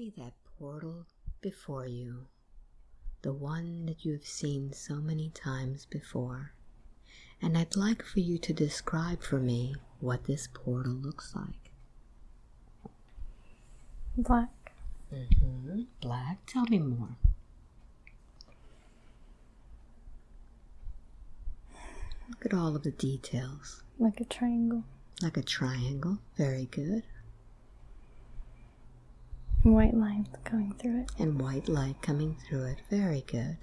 See that portal before you, the one that you have seen so many times before. And I'd like for you to describe for me what this portal looks like. Black. Mm-hmm. Black. Tell me more. Look at all of the details. Like a triangle. Like a triangle. Very good. And white lines going through it. And white light coming through it. Very good.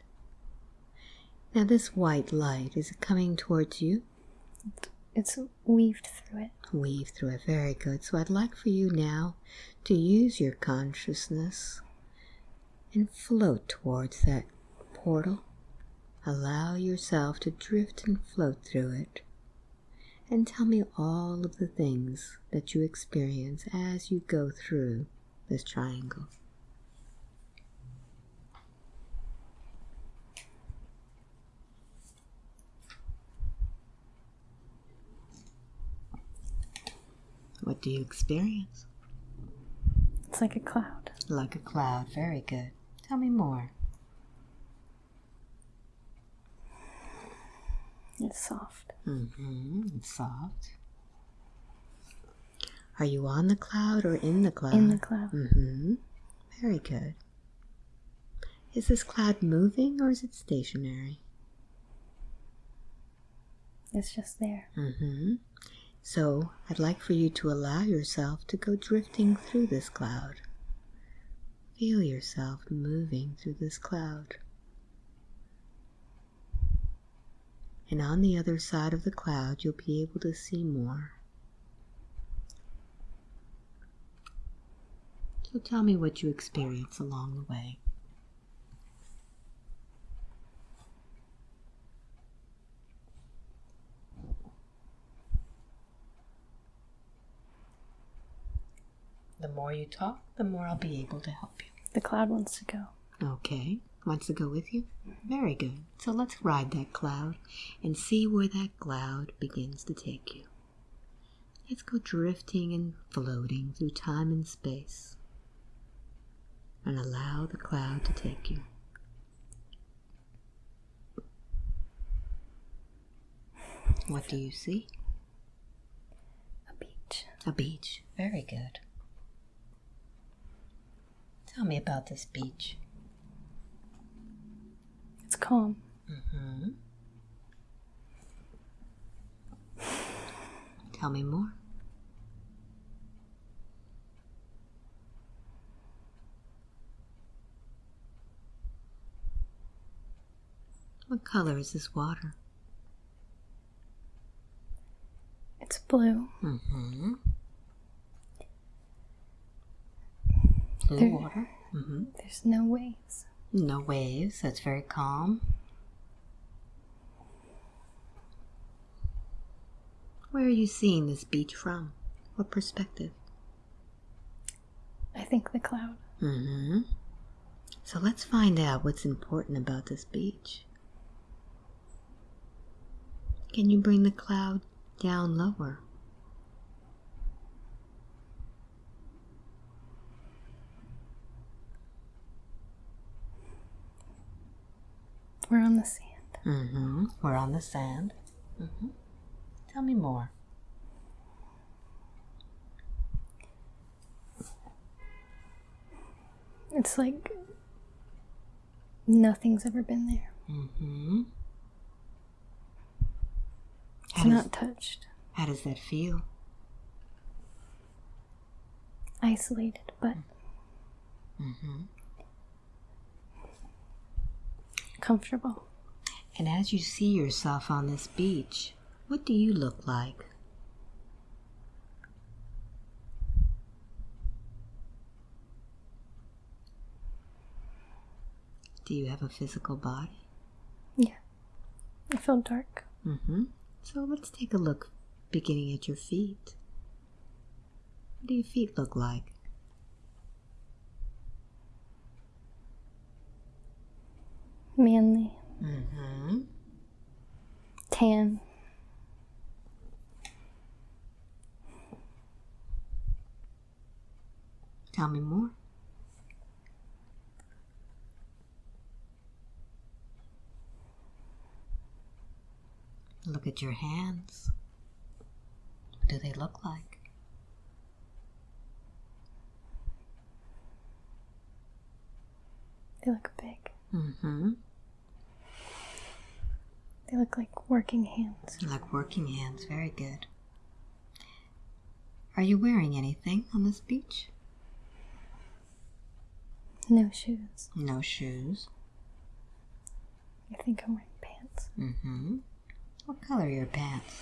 Now, this white light, is it coming towards you? It's weaved through it. Weaved through it. Very good. So, I'd like for you now to use your consciousness and float towards that portal. Allow yourself to drift and float through it. And tell me all of the things that you experience as you go through this triangle. What do you experience? It's like a cloud. Like a cloud. Very good. Tell me more. It's soft. Mm-hmm. It's soft. Are you on the cloud or in the cloud? In the cloud. Mm-hmm. Very good. Is this cloud moving or is it stationary? It's just there. Mm-hmm. So I'd like for you to allow yourself to go drifting through this cloud. Feel yourself moving through this cloud. And on the other side of the cloud, you'll be able to see more. So tell me what you experience along the way. The more you talk, the more I'll be able to help you. The cloud wants to go. Okay. Wants to go with you? Very good. So let's ride that cloud and see where that cloud begins to take you. Let's go drifting and floating through time and space and allow the cloud to take you. What do you see? A beach. A beach. Very good. Tell me about this beach. It's calm. Mm-hmm. Tell me more. What color is this water? It's blue. Mm-hmm. Blue There- water. Mm-hmm. There's no waves. No waves. That's very calm. Where are you seeing this beach from? What perspective? I think the cloud. Mm-hmm. So let's find out what's important about this beach. Can you bring the cloud down lower? We're on the sand. Mm-hmm. We're on the sand. Mm-hmm. Tell me more. It's like nothing's ever been there. Mm-hmm. It's How does, not touched. how does that feel? Isolated, but Mm-hmm. comfortable. And as you see yourself on this beach, what do you look like? Do you have a physical body? Yeah. I feel dark. Mm-hmm. So let's take a look beginning at your feet. What do your feet look like? Manly. Mm-hmm. Tan. Tell me more. Look at your hands. What do they look like? They look big. Mm-hmm. They look like working hands. Like working hands. Very good. Are you wearing anything on this beach? No shoes. No shoes. I think I'm wearing pants. Mm-hmm. What color are your pants?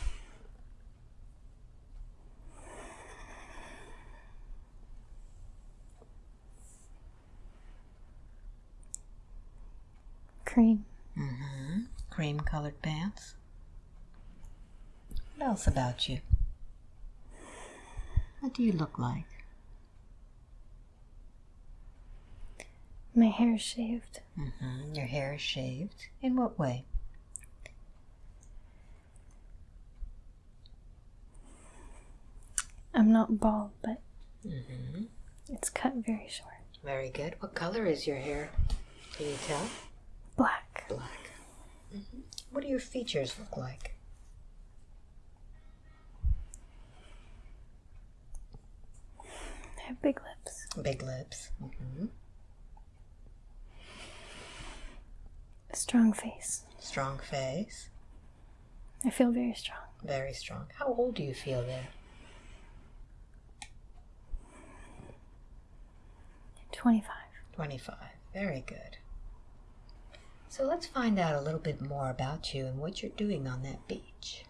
Cream. Mm-hmm. Cream colored pants. What else about you? What do you look like? My hair is shaved. Mm-hmm. Your hair is shaved. In what way? I'm not bald, but Mm-hmm. it's cut very short. Very good. What color is your hair? Can you tell? Black. Black. hmm What do your features look like? I have big lips. Big lips. Mm-hmm. A strong face. Strong face. I feel very strong. Very strong. How old do you feel there? 25. 25. Very good. So let's find out a little bit more about you and what you're doing on that beach.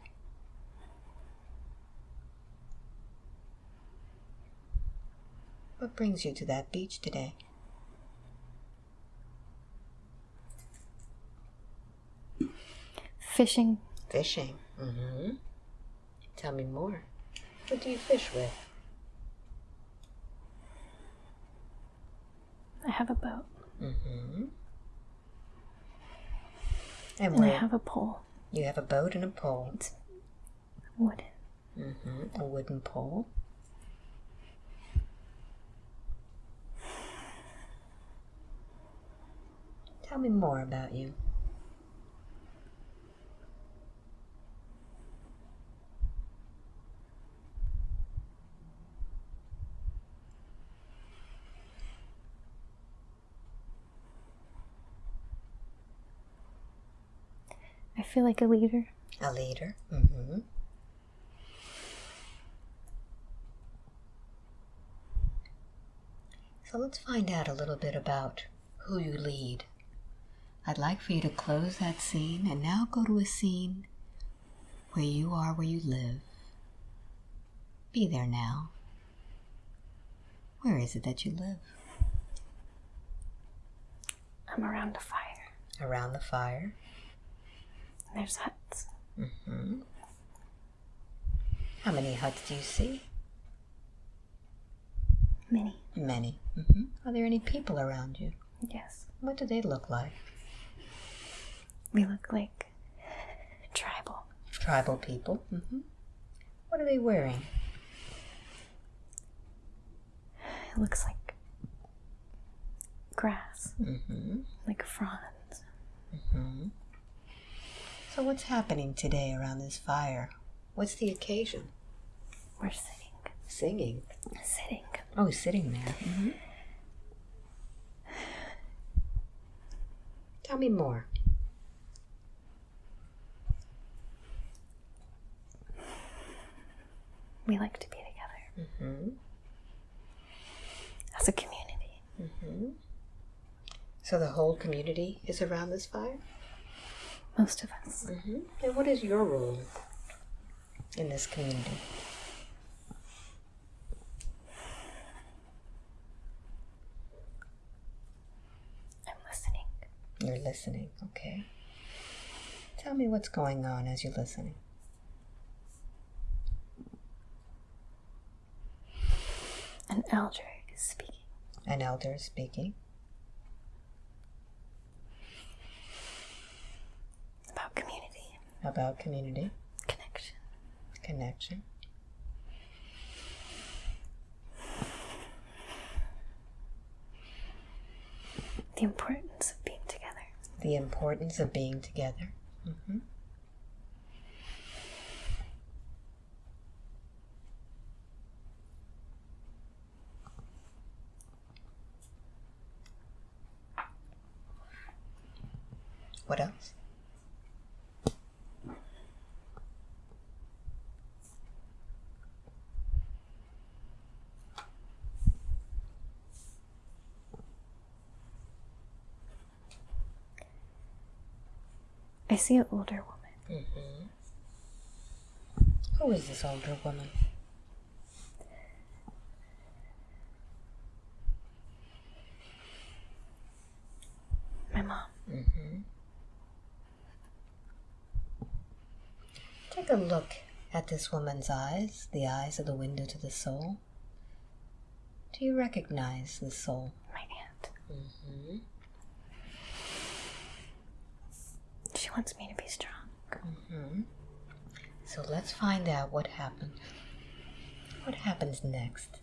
What brings you to that beach today? Fishing. Fishing. Mm-hmm. Tell me more. What do you fish with? I have a boat. Mm-hmm. And And I have a pole. you have a boat and a pole. Wooden. Mm-hmm. A wooden pole. Tell me more about you. I feel like a leader. A leader. Mm-hmm. So let's find out a little bit about who you lead. I'd like for you to close that scene and now go to a scene where you are where you live. Be there now. Where is it that you live? I'm around a fire. Around the fire. There's huts. hmm How many huts do you see? Many. Many. hmm Are there any people around you? Yes. What do they look like? They look like tribal. Tribal people. hmm What are they wearing? It looks like grass, hmm like fronds. hmm So what's happening today around this fire? What's the occasion? We're sitting. Singing. Sitting. Oh, sitting there. hmm Tell me more. We like to be together hmm as a community. hmm So the whole community is around this fire? Most of us. hmm And what is your role in this community? I'm listening. You're listening, okay? Tell me what's going on as you're listening. An elder is speaking. An elder is speaking. about community? Connection. Connection. The importance of being together. The importance of being together. Mm -hmm. What else? I see an older woman. Mm-hmm. Who is this older woman? My mom. Mm-hmm. Take a look at this woman's eyes, the eyes of the window to the soul. Do you recognize the soul? My aunt. She wants me to be strong. Mm-hmm. So let's find out what happened. What happens next?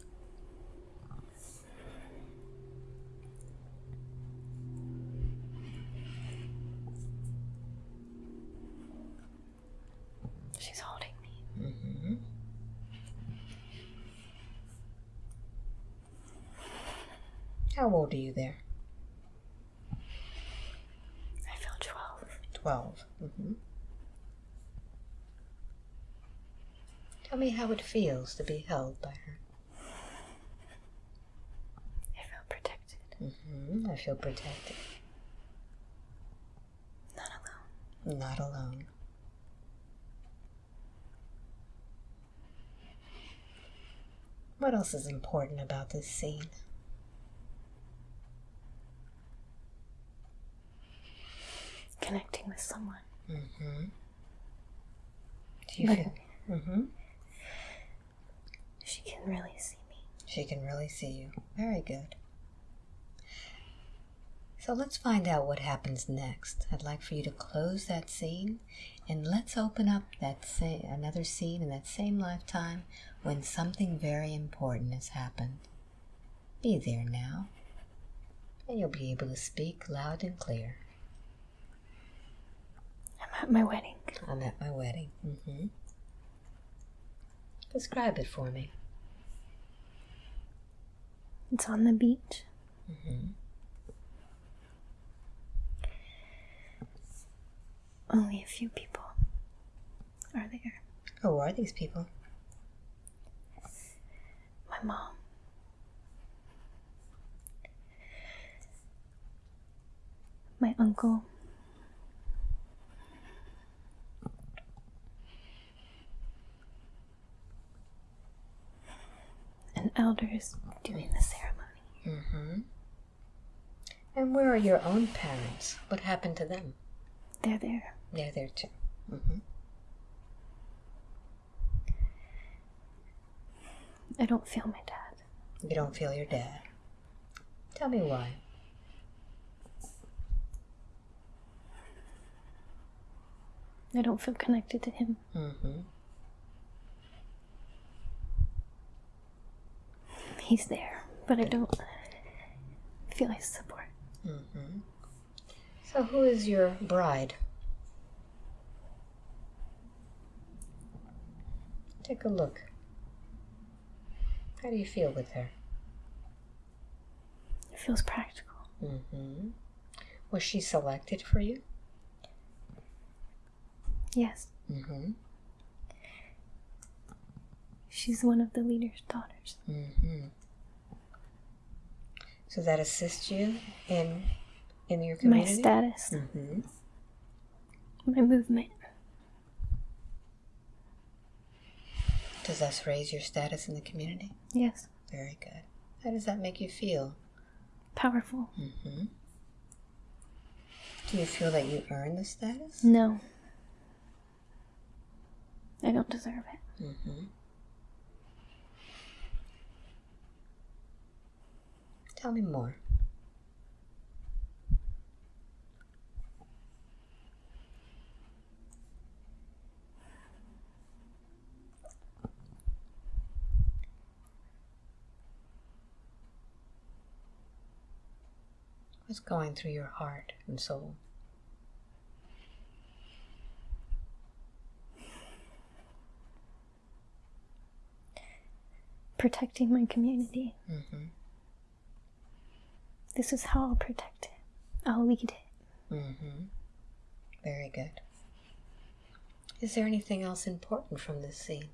She's holding me. How old are you there? I feel 12. 12. Mm-hmm. Tell me how it feels to be held by her. I feel protected. Mm-hmm. I feel protected. Not alone. Not alone. What else is important about this scene? Connecting with someone. Mm-hmm. Do you But feel? Mm-hmm. She can really see me. She can really see you. Very good. So let's find out what happens next. I'd like for you to close that scene and let's open up that sa- another scene in that same lifetime when something very important has happened. Be there now, and you'll be able to speak loud and clear. I'm at my wedding. I'm at my wedding. Mm-hmm. Describe it for me. It's on the beach. Mm-hmm. Only a few people are there. Who are these people? My mom. My uncle. And elders doing the ceremony. Mm-hmm. And where are your own parents? What happened to them? They're there. They're there too. Mm-hmm. I don't feel my dad. You don't feel your dad. Tell me why. I don't feel connected to him. Mm-hmm. He's there, but I don't feel his support. Mm-hmm. So who is your bride? Take a look. How do you feel with her? It feels practical. Mm-hmm. Was she selected for you? Yes, Mm-hmm. She's one of the leader's daughters. Mm-hmm. So that assists you in in your community. My status, Mm-hmm. my movement. Does this raise your status in the community? Yes, Very good. How does that make you feel? powerful. Mm-hmm. Do you feel that you earn the status? No, I don't deserve it. Mm-hmm. Tell me more. What's going through your heart and soul? Protecting my community. Mm-hmm. This is how I'll protect it. I'll lead it. Mm-hmm. Very good. Is there anything else important from this scene?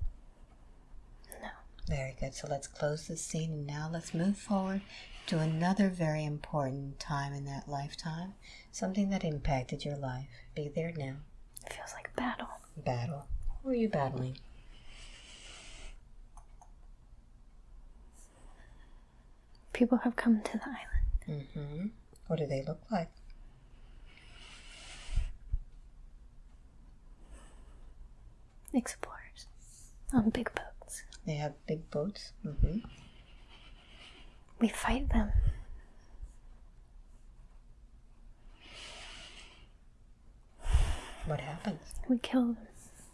No. Very good. So let's close this scene and now let's move forward to another very important time in that lifetime. Something that impacted your life. Be there now. It feels like battle. Battle. Who are you battling? People have come to the island. Mm-hmm. What do they look like? Explorers on big boats. They have big boats. Mm-hmm. We fight them. What happens? We kill them.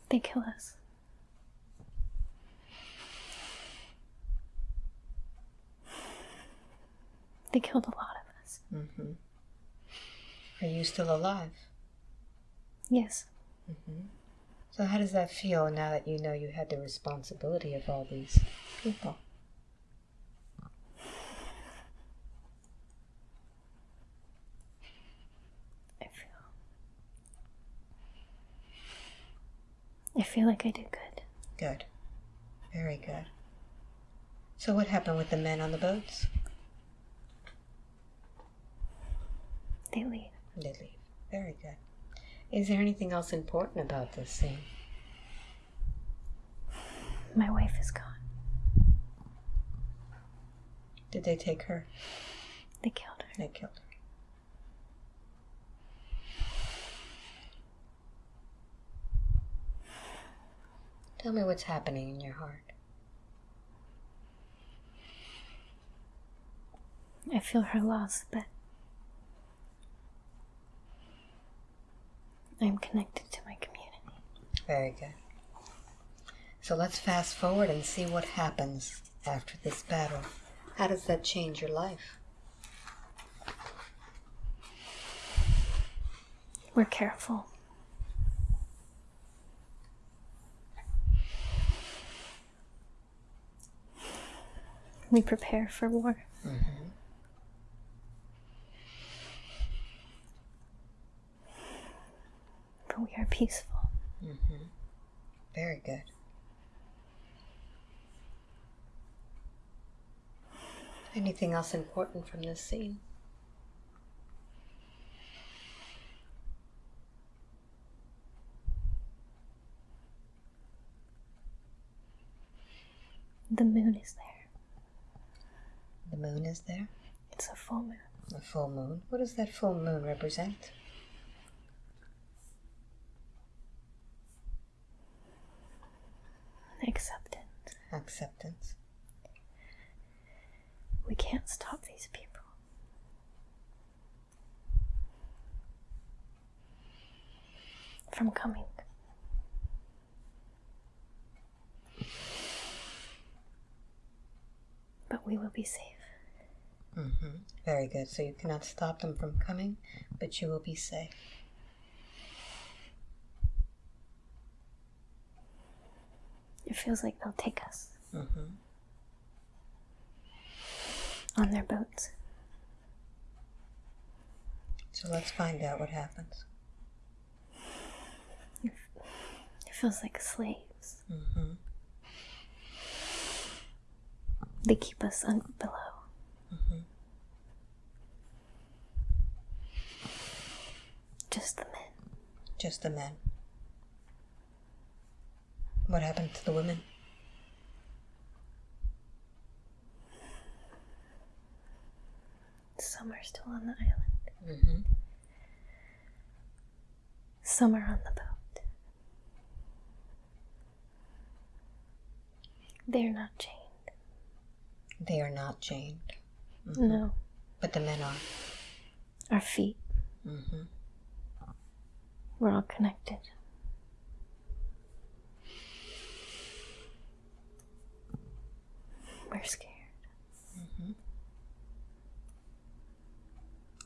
They kill us. They killed a lot of us. Mm-hmm. Are you still alive? Yes. So how does that feel now that you know you had the responsibility of all these people? I feel. I feel like I did good. Good. Very good. So what happened with the men on the boats? They leave. They leave. Very good. Is there anything else important about this scene? My wife is gone. Did they take her? They killed her. They killed her. Tell me what's happening in your heart. I feel her loss, but I'm connected to my community. Very good. So let's fast forward and see what happens after this battle. How does that change your life? We're careful. We prepare for war. Mm-hmm. But we are peaceful. Mm-hmm. Very good. Anything else important from this scene? The moon is there. The moon is there. It's a full moon. A full moon. What does that full moon represent? Acceptance. Acceptance. We can't stop these people. From coming. But we will be safe. hmm Very good. So you cannot stop them from coming, but you will be safe. It feels like they'll take us hmm on their boats. So let's find out what happens. It feels like slaves. hmm They keep us un- below. Just the men. Just the men. What happened to the women? Some are still on the island. hmm Some are on the boat. They're not chained. They are not chained, No. but the men are. Our feet. hmm We're all connected. We're scared. Mm-hmm.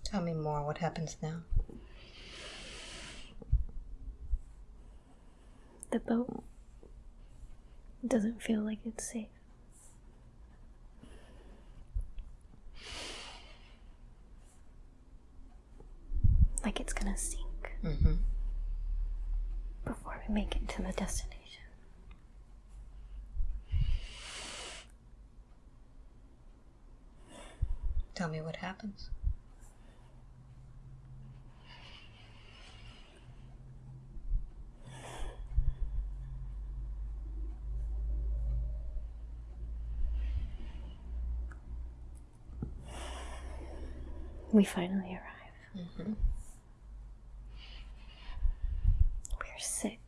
Tell me more. What happens now? The boat doesn't feel like it's safe. Like it's gonna sink. hmm before we make it to the destination. Tell me what happens. We finally arrive. Mm-hmm. We're sick.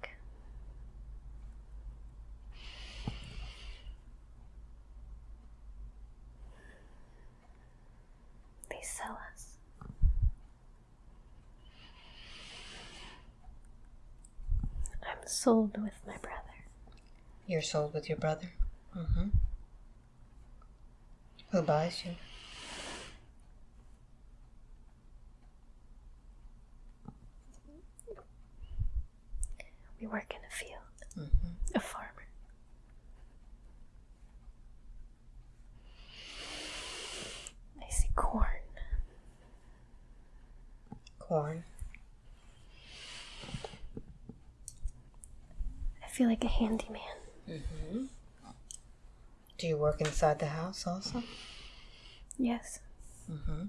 They sell us. I'm sold with my brother. You're sold with your brother. Mm-hmm. Who buys you? We work in a field, Mm-hmm. a farmer. I see corn. Corn. Feel like a handyman. Mm-hmm. Do you work inside the house also? Yes, Mm-hmm.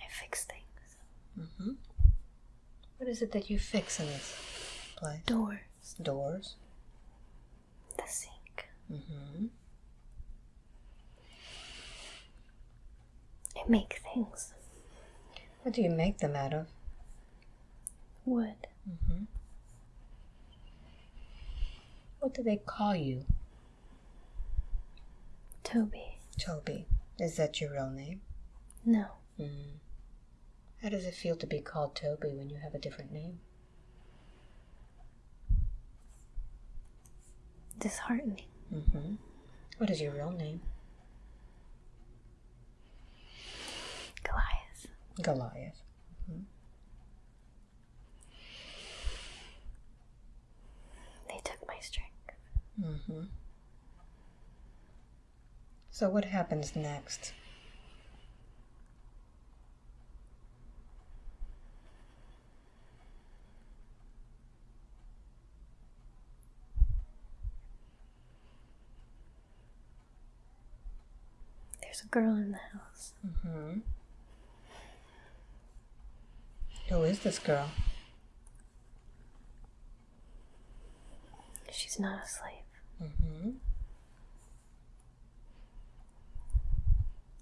I fix things. Mm-hmm. What is it that you fix in this place? Doors, Doors. the sink. Mm-hmm. I make things. What do you make them out of? Wood. Mm-hmm. What do they call you? Toby. Toby. Is that your real name? No. Mm. How does it feel to be called Toby when you have a different name? Disheartening. Mm-hmm. What is your real name? Goliath. Goliath. They took my strength. Mm-hmm. So what happens next? There's a girl in the house. Mm-hmm. Who is this girl? She's not a slave. Mm-hmm.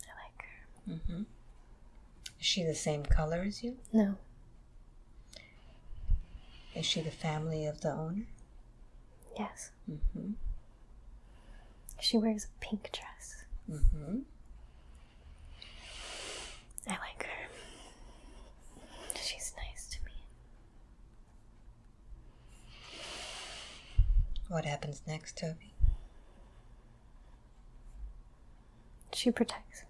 I like her. Mm-hmm. Is she the same color as you? No. Is she the family of the owner? Yes. Mm-hmm. She wears a pink dress. Mm-hmm. I like her. She's nice to me. What happens next, Toby? She protects me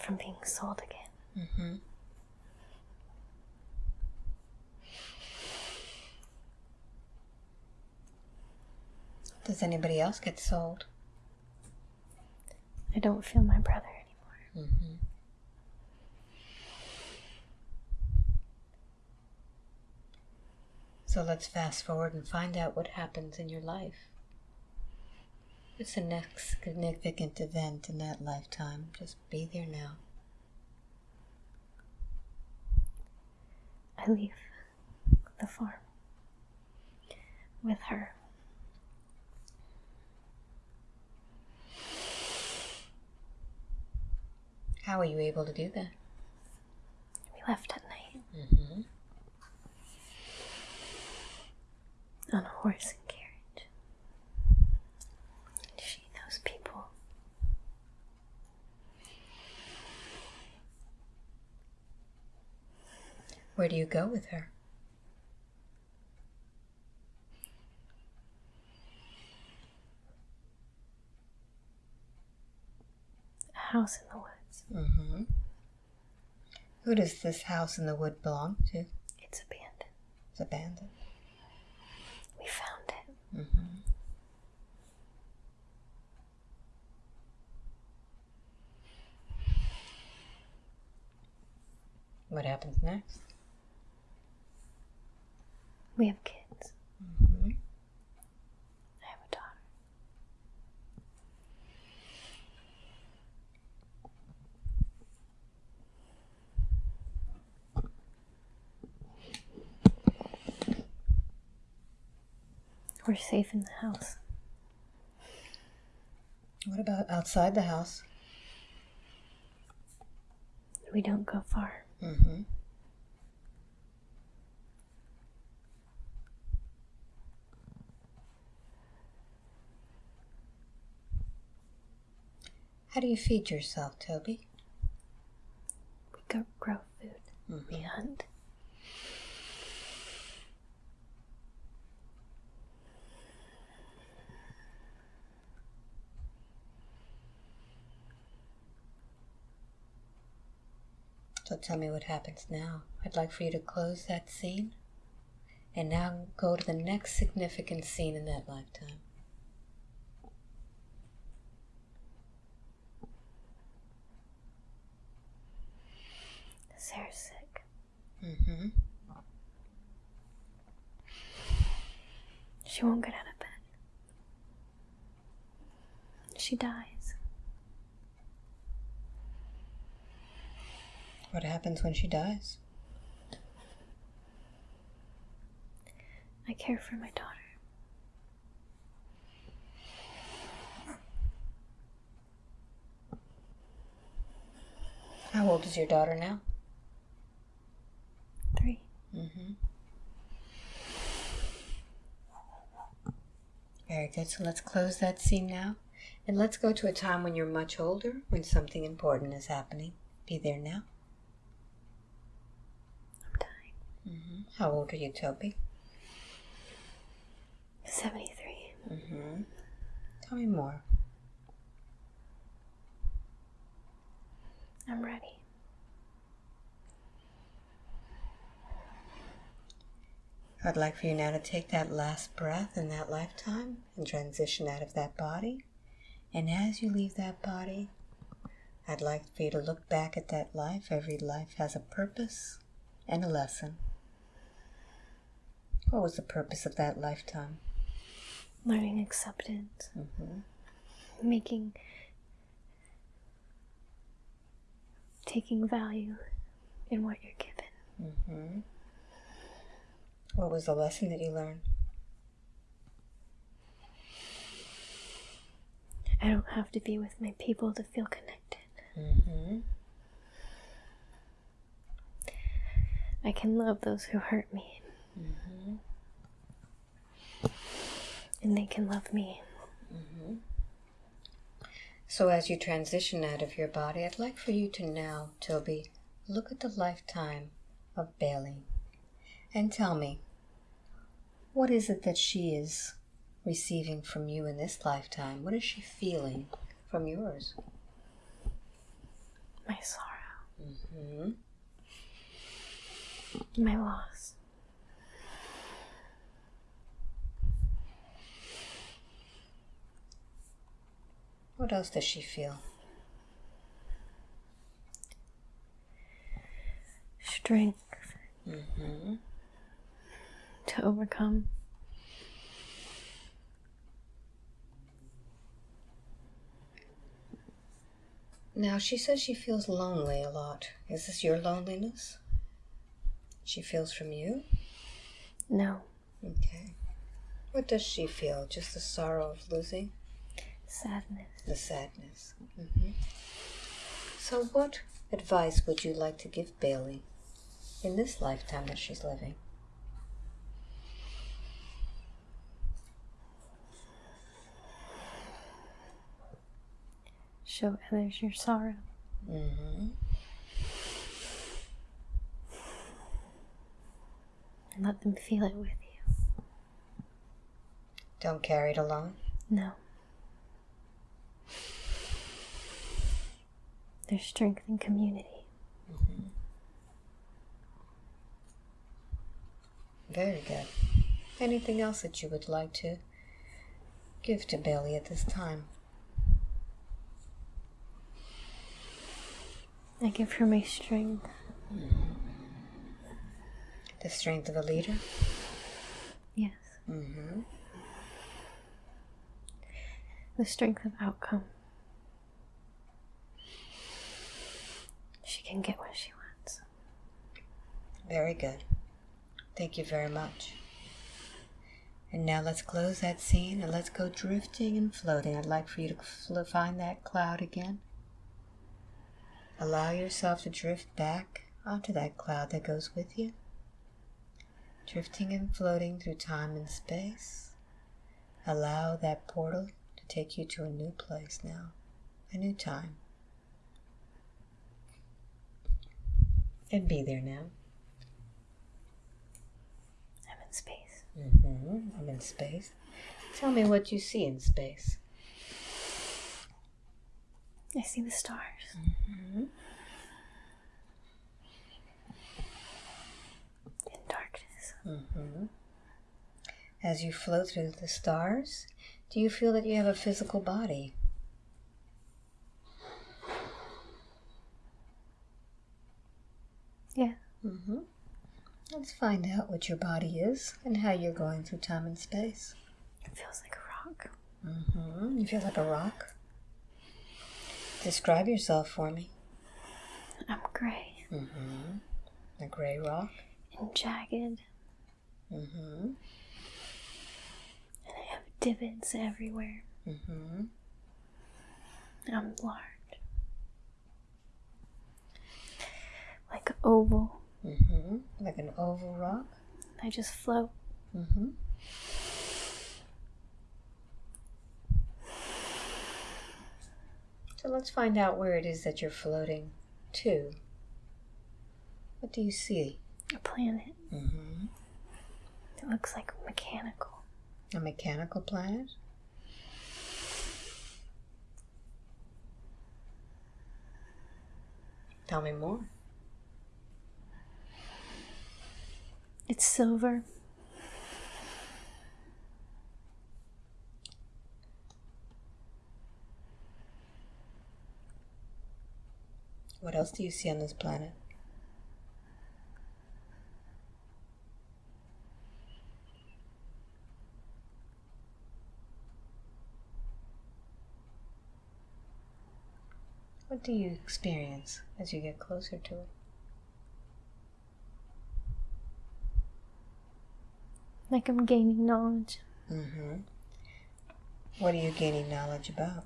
from being sold again. Mm-hmm. Does anybody else get sold? I don't feel my brother anymore. Mm-hmm. So let's fast forward and find out what happens in your life. What's the next significant event in that lifetime? Just be there now. I leave the farm with her. How are you able to do that? We left at night Mm-hmm. On a horse and carriage. She knows people. Where do you go with her? A house in the woods. Mm-hmm. Who does this house in the wood belong to? It's abandoned. It's abandoned. We found it. Mm-hmm. What happens next? We have kids. Mm-hmm. I have a daughter. We're safe in the house. What about outside the house? We don't go far. Mm-hmm. How do you feed yourself, Toby? We go grow food. Mhm. We hunt. So tell me what happens now. I'd like for you to close that scene and now go to the next significant scene in that lifetime. Sarah's sick. Mm-hmm. She won't get out of bed. She dies. What happens when she dies? I care for my daughter. How old is your daughter now? Three. Mm-hmm. Very good. So let's close that scene now. And let's go to a time when you're much older, when something important is happening. Be there now. I'm dying. Mm-hmm. How old are you, Toby? 73. Mm-hmm. Tell me more. I'm ready. I'd like for you now to take that last breath in that lifetime and transition out of that body. And as you leave that body, I'd like for you to look back at that life. Every life has a purpose and a lesson. What was the purpose of that lifetime? Learning acceptance. Mm-hmm. Making. Taking value in what you're given. Mm-hmm. What was the lesson that you learned? I don't have to be with my people to feel connected. Mm-hmm. I can love those who hurt me. Mm-hmm. And they can love me. So, as you transition out of your body, I'd like for you to now, Toby, look at the lifetime of Bailey and tell me what is it that she is receiving from you in this lifetime? What is she feeling from yours? My sorrow. hmm My loss. What else does she feel? Strength hmm to overcome. Now, she says she feels lonely a lot. Is this your loneliness? She feels from you? No. Okay. What does she feel? Just the sorrow of losing? Sadness. The sadness. hmm So, what advice would you like to give Bailey in this lifetime that she's living? Show others your sorrow. hmm And let them feel it with you. Don't carry it alone. No. There's strength in community. Very good. Anything else that you would like to give to Bailey at this time? I give her my strength. The strength of a leader? Mm-hmm. The strength of outcome. She can get what she wants. Very good. Thank you very much. And now let's close that scene and let's go drifting and floating. I'd like for you to find that cloud again. Allow yourself to drift back onto that cloud that goes with you. Drifting and floating through time and space. Allow that portal to take you to a new place now, a new time. And be there now. I'm in space. Mm-hmm. I'm in space. Tell me what you see in space. I see the stars. In darkness. Mm-hmm. As you float through the stars, do you feel that you have a physical body? Yeah. Mm-hmm. Let's find out what your body is and how you're going through time and space. It feels like a rock. Mm-hmm. You feel like a rock? Describe yourself for me. I'm gray Mm-hmm. A gray rock. and jagged, Mm-hmm. Divots everywhere. Mm-hmm. I'm large. Like an oval. Mm-hmm. Like an oval rock. I just float. Mm-hmm. So let's find out where it is that you're floating to. What do you see? A planet. Mm-hmm. It looks like mechanical. A mechanical planet? Tell me more. It's silver. What else do you see on this planet? What do you experience as you get closer to it? Like I'm gaining knowledge. Mm-hmm. What are you gaining knowledge about?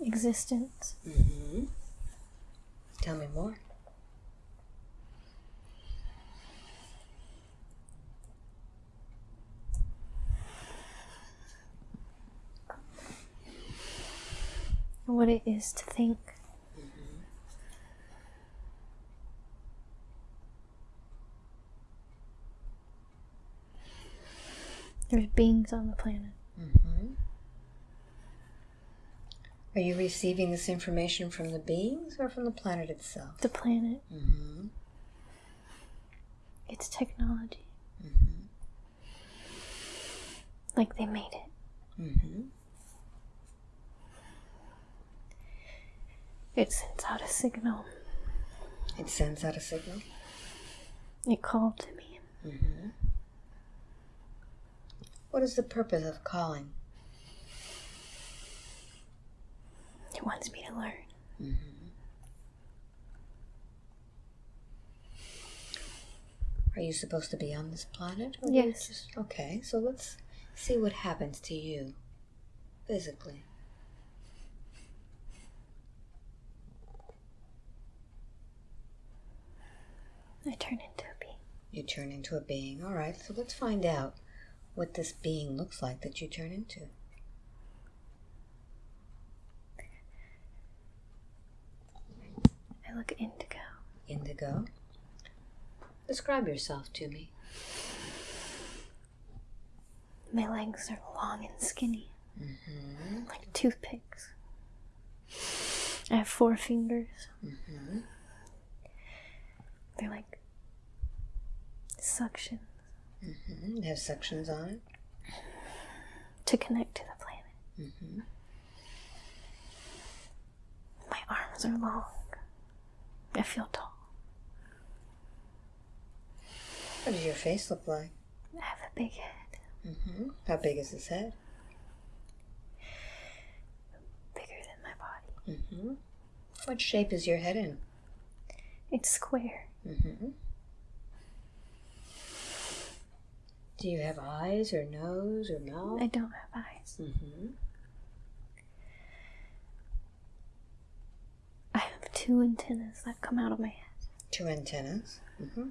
Existence. Mm-hmm. Tell me more. What it is to think. There's beings on the planet. Mm-hmm. Are you receiving this information from the beings or from the planet itself? The planet. Mm-hmm. It's technology. Mm-hmm. Like they made it. Mm-hmm. It sends out a signal. It sends out a signal. It called to me. Mm-hmm. What is the purpose of calling? It wants me to learn. Mm-hmm. Are you supposed to be on this planet? or Yes. just- okay, so let's see what happens to you physically. I turn into a bee. You turn into a being. All right, so let's find out what this being looks like that you turn into. I look indigo. Indigo. Describe yourself to me. My legs are long and skinny, Mm-hmm. like toothpicks. I have four fingers. Mm-hmm. They're like suction Mm-hmm. They have sections on it. to connect to the planet. Mm-hmm. My arms are long. I feel tall. What does your face look like? I have a big head, Mm-hmm. How big is this head? bigger than my body. Mm-hmm. What shape is your head in? It's square. hmm Do you have eyes or nose or mouth? I don't have eyes. hmm I have two antennas that come out of my head. Two antennas. hmm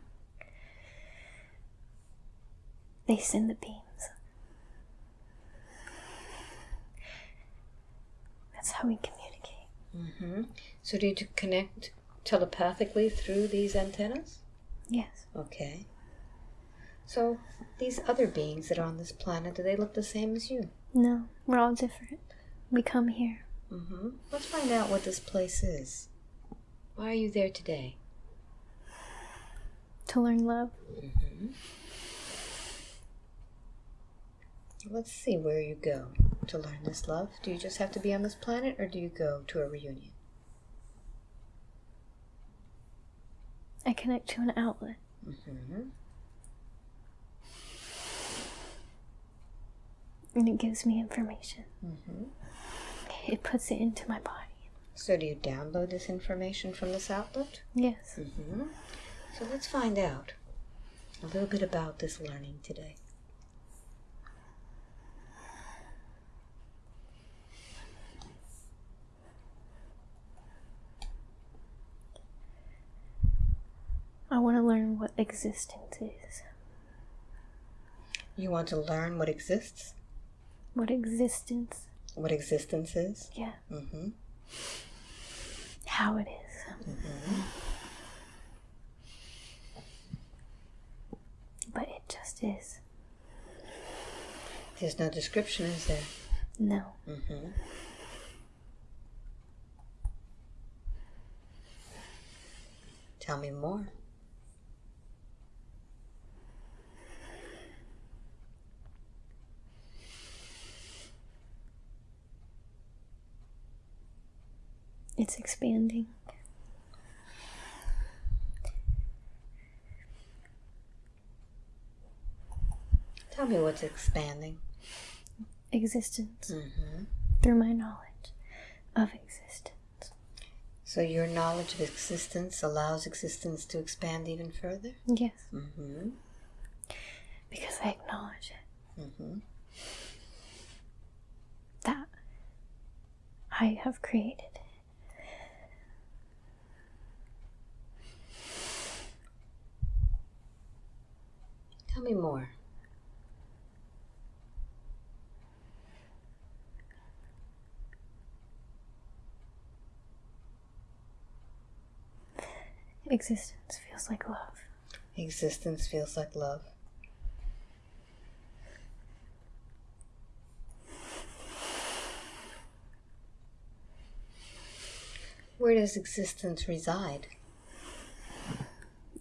They send the beams. That's how we communicate. hmm So do you connect telepathically through these antennas? Yes. Okay. So these other beings that are on this planet, do they look the same as you? No, we're all different. We come here. hmm Let's find out what this place is. Why are you there today? to learn love. Let's see where you go to learn this love. Do you just have to be on this planet or do you go to a reunion? I connect to an outlet. hmm and it gives me information. hmm It puts it into my body. So do you download this information from this outlet? Yes. hmm So let's find out a little bit about this learning today. I want to learn what existence is. You want to learn what exists, What existence, what existence is. yeah, Mm hmm how it is. Mm-hmm. But it just is. There's no description, is there? No. Mm hmm Tell me more. It's expanding. Tell me what's expanding. Existence hmm through my knowledge of existence. So your knowledge of existence allows existence to expand even further? Yes, hmm because I acknowledge it. hmm That I have created Tell me more. Existence feels like love. Existence feels like love. Where does existence reside?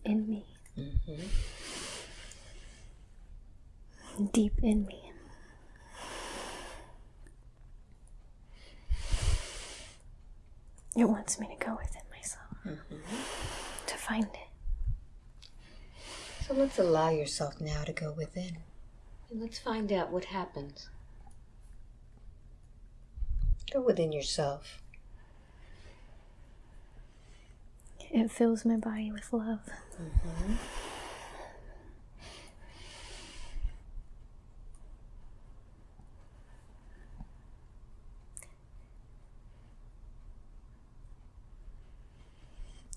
in me, hmm deep in me. It wants me to go within myself mm-hmm. to find it. So let's allow yourself now to go within. And let's find out what happens. Go within yourself. It fills my body with love. Mm-hmm.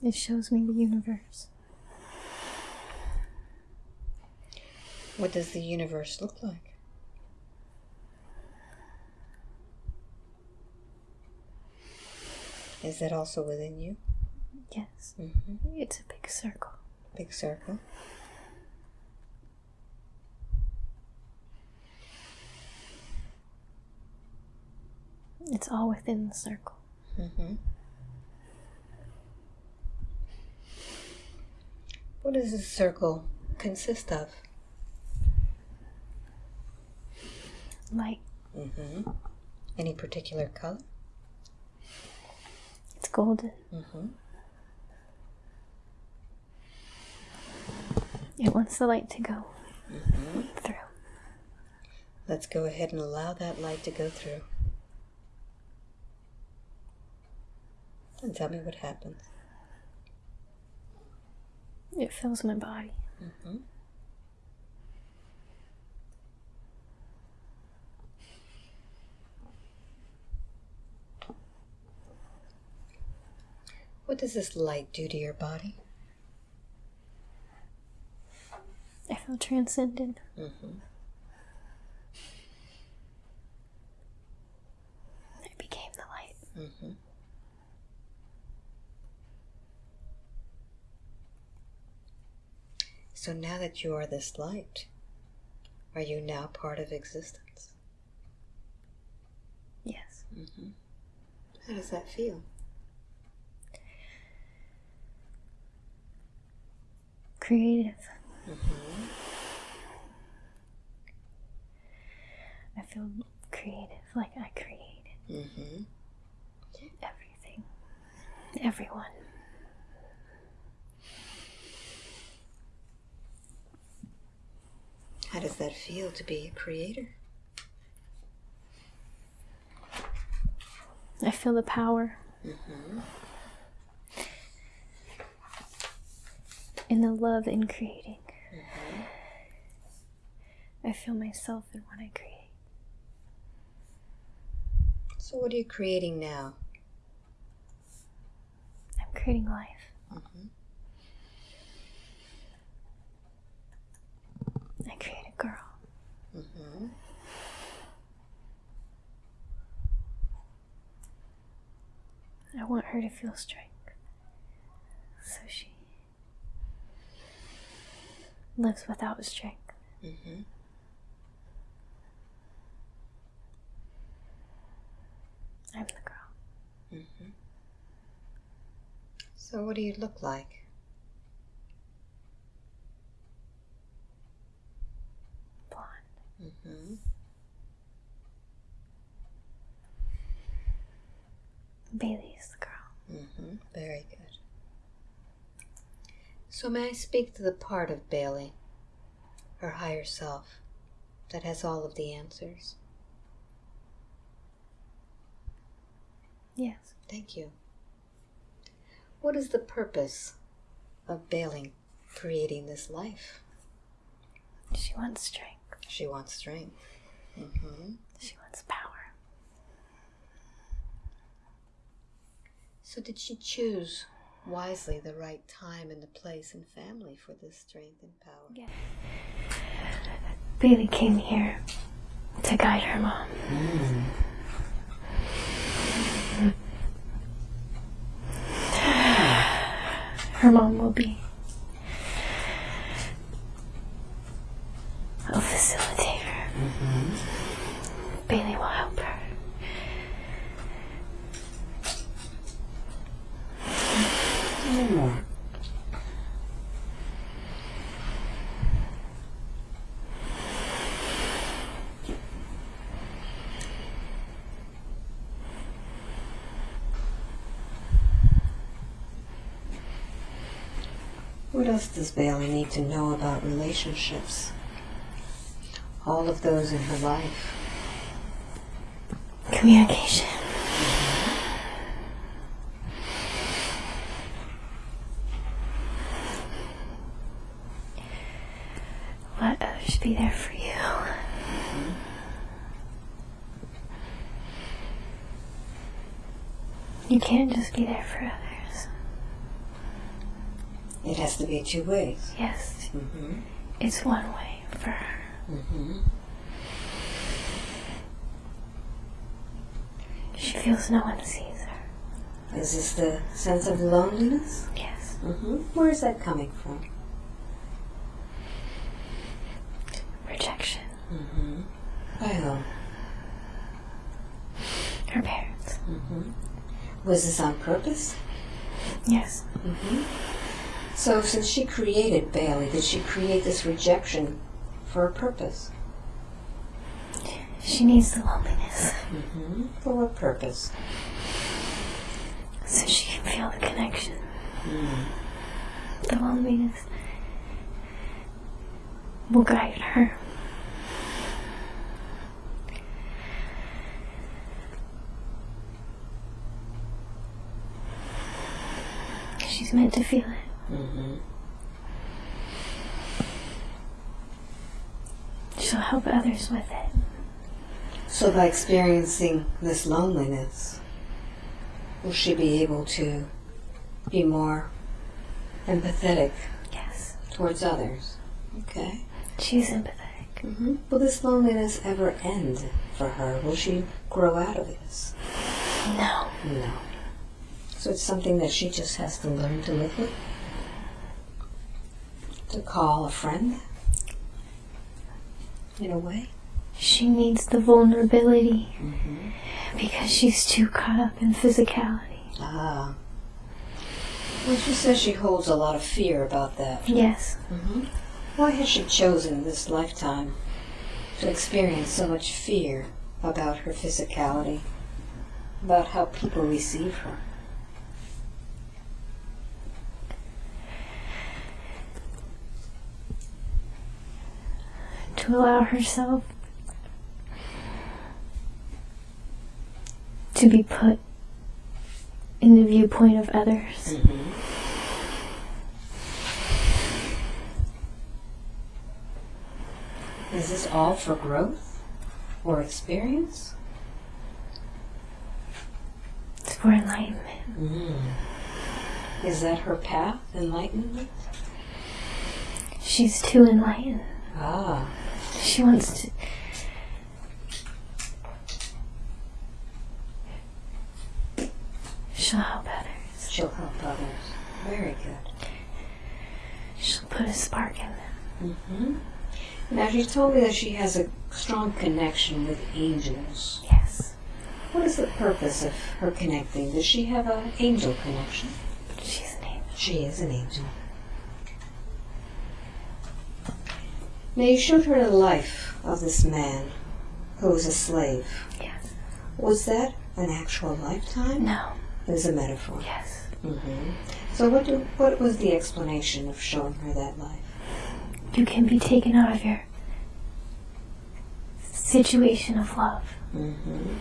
It shows me the universe. What does the universe look like? Is that also within you? Yes, hmm it's a big circle. Big circle. It's all within the circle. hmm What does this circle consist of? Light. Mm -hmm. Any particular color? It's golden. Mm-hmm. It wants the light to go through. Let's go ahead and allow that light to go through. And tell me what happens. It fills my body. Mm-hmm. What does this light do to your body? I feel transcendent. Mm-hmm. I became the light. Mm-hmm. So now that you are this light, are you now part of existence? Yes. How does that feel? Creative. I feel creative, like I created Mm-hmm. everything, everyone. How does that feel to be a creator? I feel the power in the love in creating. Mm -hmm. I feel myself in what I create. So, what are you creating now? I'm creating life. I create girl. Mm-hmm. I want her to feel strength. So she lives without strength. Mm-hmm. I'm the girl. So, what do you look like? Mm-hmm. Bailey is the girl. Mm-hmm. Very good. So, may I speak to the part of Bailey, her higher self, that has all of the answers? Yes. Thank you. What is the purpose of Bailey creating this life? She wants strength. She wants strength. Mm-hmm. She wants power. So, did she choose wisely the right time and the place and family for this strength and power? Yeah. Bailey came here to guide her mom. Her mom will be a facilitator. Bailey will help her. Else does Bailey need to know about relationships? All of those in her life. Communication. Let others oh, be there for you. You can't just be there for others. It has to be two ways. Yes, Mm-hmm. it's one way for her. Mm-hmm. She feels no one sees her. Is this the sense of loneliness? Yes. Mm-hmm. Where is that coming from? Rejection. Mm-hmm. By whom? Her parents. Mm-hmm. Was this on purpose? Yes. Mm-hmm. So, since she created Bailey, did she create this rejection for a purpose? She needs the loneliness Mm-hmm. For what purpose? so she can feel the connection. The loneliness will guide her. She's meant to feel it. Mm-hmm. She'll help others with it. So, by experiencing this loneliness, will she be able to be more empathetic Yes, towards others? Okay. she's empathetic. Mm-hmm. Will this loneliness ever end for her? Will she grow out of this? No, No. So it's something that she just has to learn to live with? To call a friend? In a way? she needs the vulnerability Mm-hmm. because she's too caught up in physicality. Ah. Well, she says she holds a lot of fear about that. Yes, Mm-hmm. Why has she chosen this lifetime to experience so much fear about her physicality, about how people receive her? To allow herself to be put in the viewpoint of others. Mm-hmm. Is this all for growth or experience? It's for enlightenment. Mm. Is that her path, enlightenment? She's too enlightened. Ah. She wants to. She'll help others. She'll help others. Very good. She'll put a spark in them. Mm-hmm. Now, she told me that she has a strong connection with angels. Yes, What is the purpose of her connecting? Does she have an angel connection? she's an angel. She is an angel. Now, you showed her the life of this man who was a slave. Yes. Was that an actual lifetime? No. It was a metaphor. Yes. hmm So, what, do, what was the explanation of showing her that life? You can be taken out of your situation of love Mm-hmm.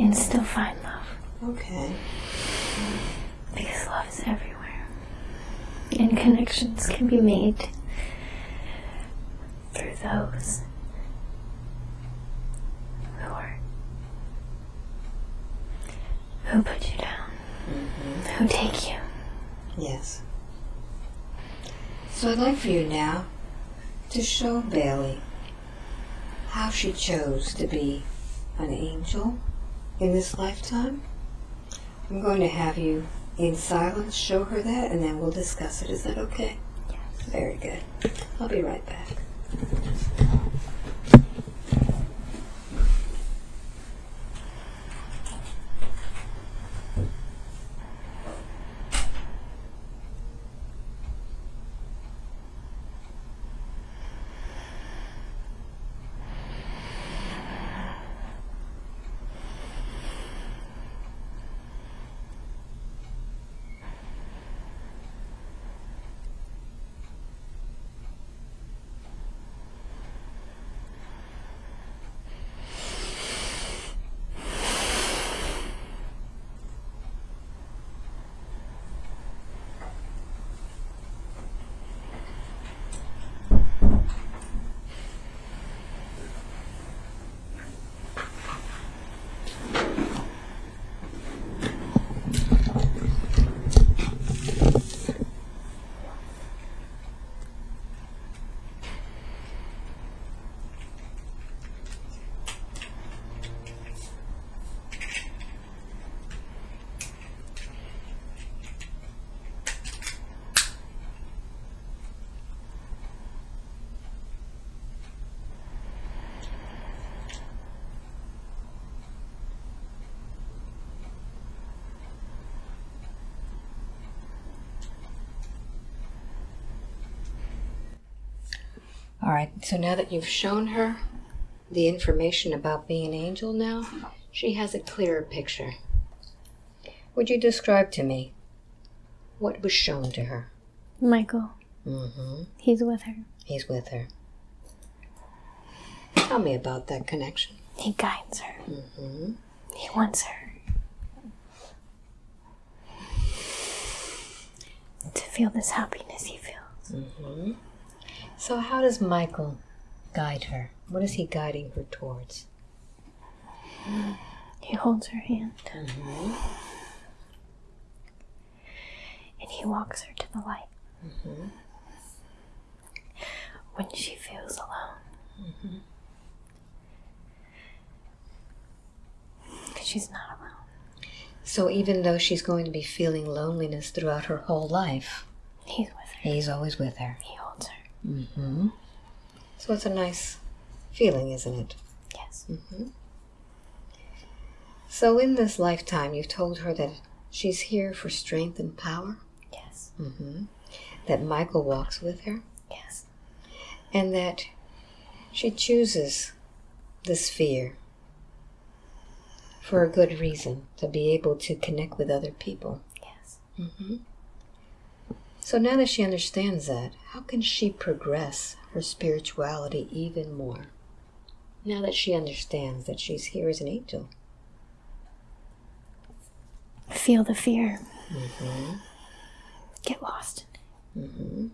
and still find love. Okay. Because love is everywhere. And connections can be made through those who are who put you down, Mm-hmm. who take you. Yes. So I'd like for you now to show Bailey how she chose to be an angel in this lifetime. I'm going to have you in silence show her that and then we'll discuss it. Is that okay? Yes. Very good. I'll be right back. All right, so now that you've shown her the information about being an angel now, she has a clearer picture. Would you describe to me What was shown to her? Michael. Mm-hmm. He's with her. He's with her. Tell me about that connection. He guides her. Mm-hmm. He wants her to feel this happiness he feels. Mm-hmm. So, how does Michael guide her? What is he guiding her towards? He holds her hand Mm-hmm. and he walks her to the light. Mm-hmm. When she feels alone. Because she's not alone. So, even though she's going to be feeling loneliness throughout her whole life, He's with her. he's always with her. He. Mm-hmm. So, it's a nice feeling, isn't it? Yes. Mm-hmm. So, in this lifetime, you've told her that she's here for strength and power, Yes. mm-hmm. that Michael walks with her, Yes. and that she chooses this fear for a good reason to be able to connect with other people. Yes. Mm-hmm. So now that she understands that, how can she progress her spirituality even more? Now that she understands that she's here as an angel. Feel the fear. Mm-hmm. Get lost. Mm-hmm.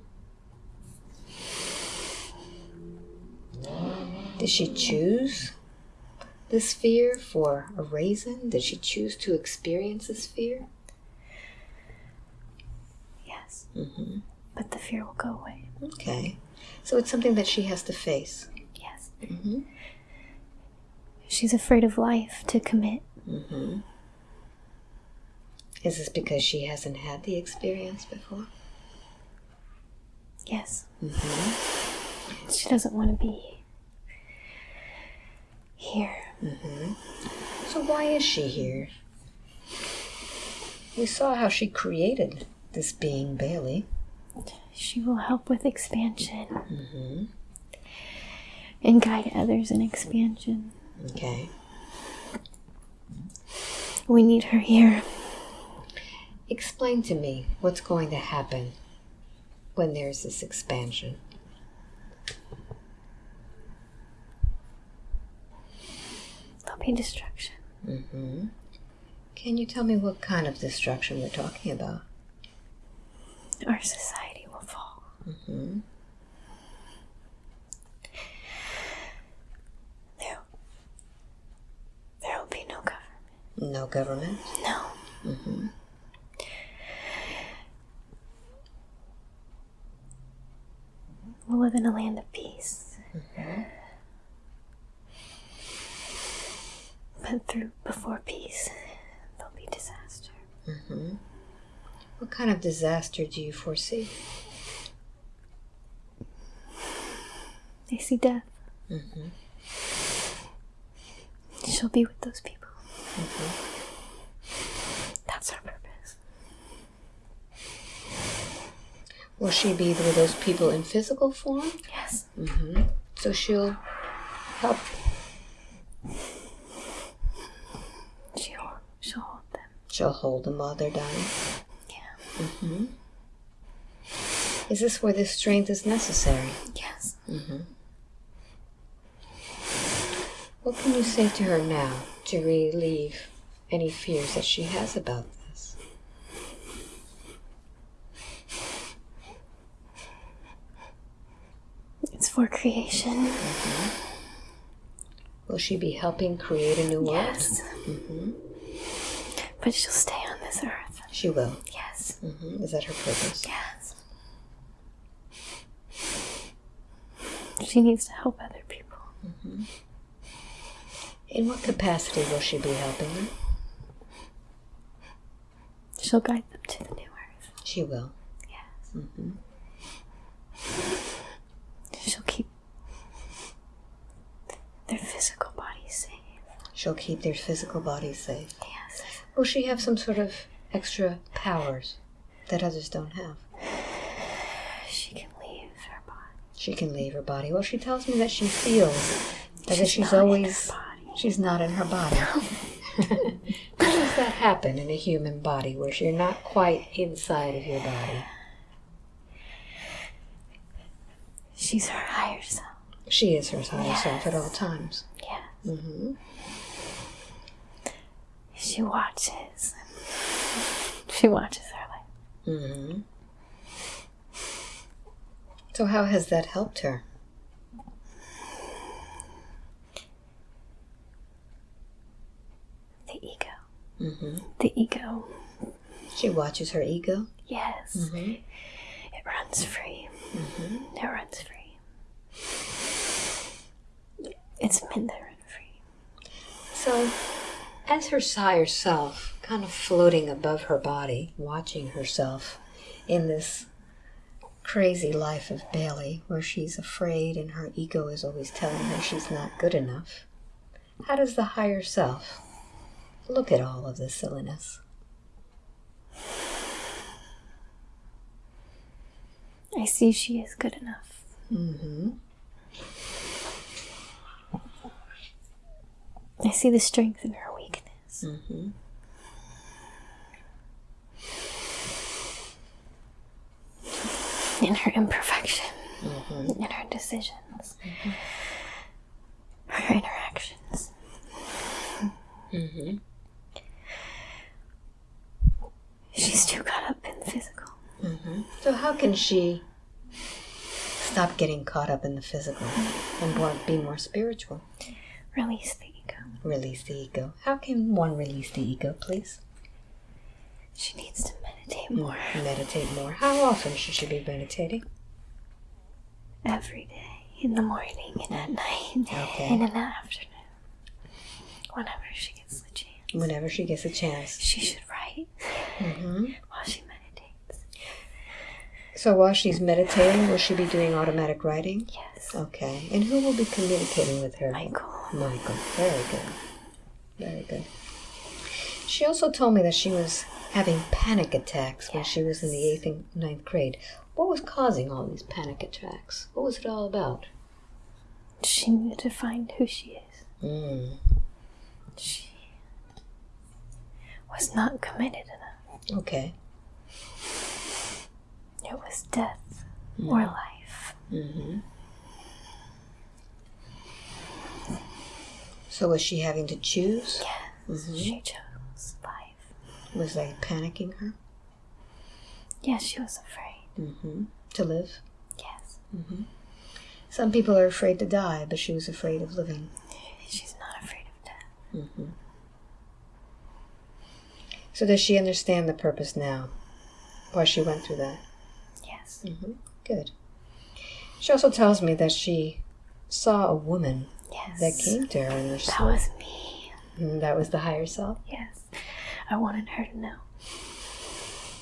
Did she choose this fear for a reason? Did she choose to experience this fear? Yes. Mm-hmm. But the fear will go away. Okay. So it's something that she has to face. Yes. Mm-hmm. She's afraid of life to commit. Mm-hmm. Is this because she hasn't had the experience before? Yes. Mm-hmm. She doesn't want to be here. Mm-hmm. So why is she here? We saw how she created this being, Bailey. She will help with expansion Mm-hmm. and guide others in expansion. Okay. We need her here. Explain to me what's going to happen when there's this expansion. There'll be destruction. Mm-hmm. Can you tell me what kind of destruction we're talking about? Our society will fall. Mm-hmm. There, there will be no government. No government. No. Mm-hmm. We'll live in a land of peace. But through before peace, there'll be disaster. Mm-hmm. What kind of disaster do you foresee? They see death. Mm-hmm. She'll be with those people. Mm-hmm. That's our purpose. Will she be with those people in physical form? Yes. Mm-hmm. So she'll help. She'll, she'll hold them. She'll hold them while they're dying. Yeah. Mm-hmm. Is this where this strength is necessary? Yes. Mm-hmm. What can you say to her now to relieve any fears that she has about this? It's for creation. Will she be helping create a new world? Yes. Mm-hmm. But she'll stay on this earth. She will. Yes. Mm-hmm. Is that her purpose? Yes. She needs to help other people. In what capacity will she be helping them? She'll guide them to the new earth. She will. Yes. Mm-hmm. She'll keep their physical bodies safe. She'll keep their physical bodies safe. Yes. Will she have some sort of extra powers that others don't have? She can leave her body. She can leave her body. Well, she tells me that she feels as if She's she's not in her always body. she's not in her body. How does that happen in a human body where you're not quite inside of your body? She's her higher self. She is her higher self at all times. Yeah. hmm She watches. She watches her life. hmm So, how has that helped her? The ego. hmm The ego. She watches her ego. Yes. hmm It runs free. Mm-hmm. It runs free. It's meant to run free. So, as her higher self, kind of floating above her body, watching herself in this crazy life of Bailey, where she's afraid and her ego is always telling her she's not good enough, how does the higher self look at all of this silliness? I see she is good enough. Mm-hmm. I see the strength in her weakness. Mm-hmm. In her imperfection. Mm-hmm. In her decisions. Her interactions. Mm-hmm. She's too caught up in the physical. Mm-hmm. So how can she stop getting caught up in the physical and more, be more spiritual? Release the ego. Release the ego. How can one release the ego, please? She needs to meditate more Meditate more. How often should she be meditating? every day. In the morning and at night. Okay. And in the afternoon. Whenever she gets the chance. Whenever she gets a chance. She should write hmm while she meditates. So while she's meditating, will she be doing automatic writing? Yes. Okay. And who will be communicating with her? Michael. Michael. Very good. Very good. She also told me that she was having panic attacks when she was in the eighth and ninth grade. What was causing all these panic attacks? What was it all about? She needed to find who she is. Mm. She was not committed enough. Okay. It was death or life. Mm-hmm. So was she having to choose? Yes. She chose life. Was that panicking her? Yes, she was afraid. Mm-hmm. To live? Yes. Some people are afraid to die, but she was afraid of living. She's not afraid of death. Mm-hmm. So does she understand the purpose now? Why she went through that? Yes. Mm-hmm. Good. She also tells me that she saw a woman Yes. that came to her in her That was me. Mm, that was the higher self. Yes. I wanted her to know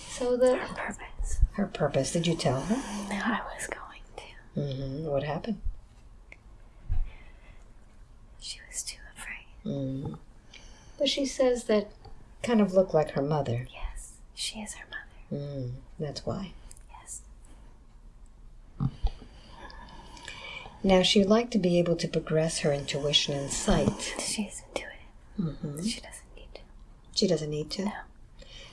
So the her purpose. her purpose. Did you tell her? No, I was going to. Mm-hmm. What happened? She was too afraid. Mm. But she says that kind of looked like her mother. Yes. She is her mother. Mm. That's why. Yes. Now she'd like to be able to progress her intuition and sight. She's intuitive. Mm-hmm. She doesn't need to. She doesn't need to. No.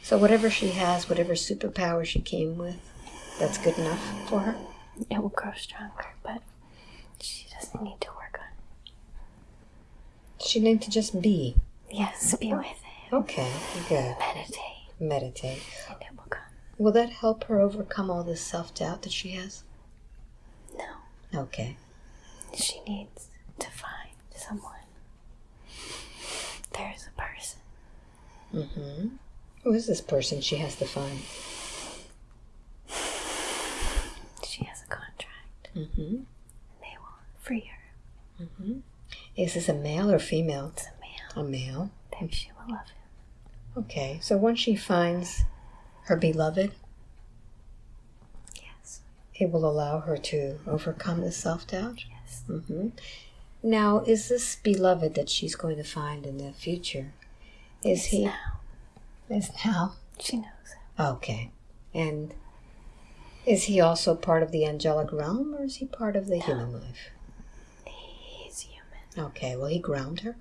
So whatever she has, whatever superpower she came with, that's good enough for her. It will grow stronger, but she doesn't need to work on it. She needs to just be. Yes, be with it. Okay, good. Meditate, Meditate. and it will come. Will that help her overcome all this self doubt that she has? No. Okay. She needs to find someone. There's a person. Mm-hmm. Who is this person she has to find? She has a contract. Mm-hmm. They will free her. Mm-hmm. Is this a male or female? It's a male. A male. Then she will love him. Okay. So once she finds her beloved, Yes. it will allow her to overcome the self doubt. Yes. Mm-hmm. Now, is this beloved that she's going to find in the future? Is he? Now Is now? she knows. Okay. And is he also part of the angelic realm, or is he part of the human life? He's human. Okay. Will he ground her?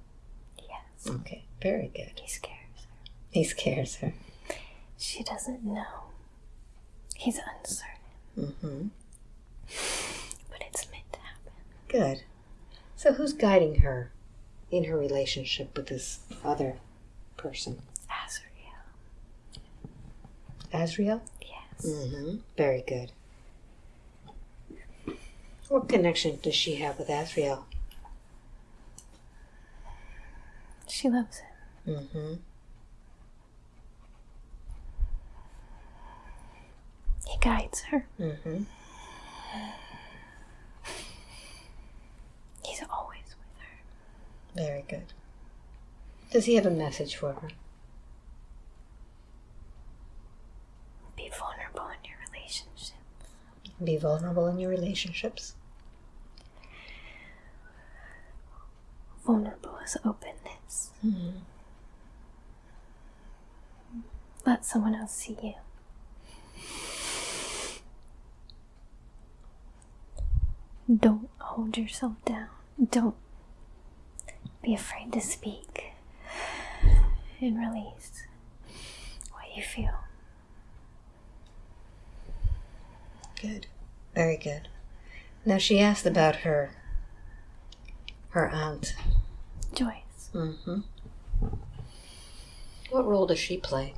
Yes. Okay, very good. He scares her. He scares her. She doesn't know. He's uncertain, Mm-hmm. but it's meant to happen. Good. So who's guiding her in her relationship with this other person? Azrael. Azriel? Yes. Mm-hmm. Very good. What connection does she have with Azriel? She loves him. Mm-hmm. He guides her. Mm-hmm. He's always with her. Very good. Does he have a message for her? Be vulnerable in your relationships. Be vulnerable in your relationships. Vulnerable is openness. Mm-hmm. Let someone else see you. Don't hold yourself down. Don't be afraid to speak and release what you feel. Good. Very good. Now she asked about her her aunt. Joyce, Mm-hmm. What role does she play?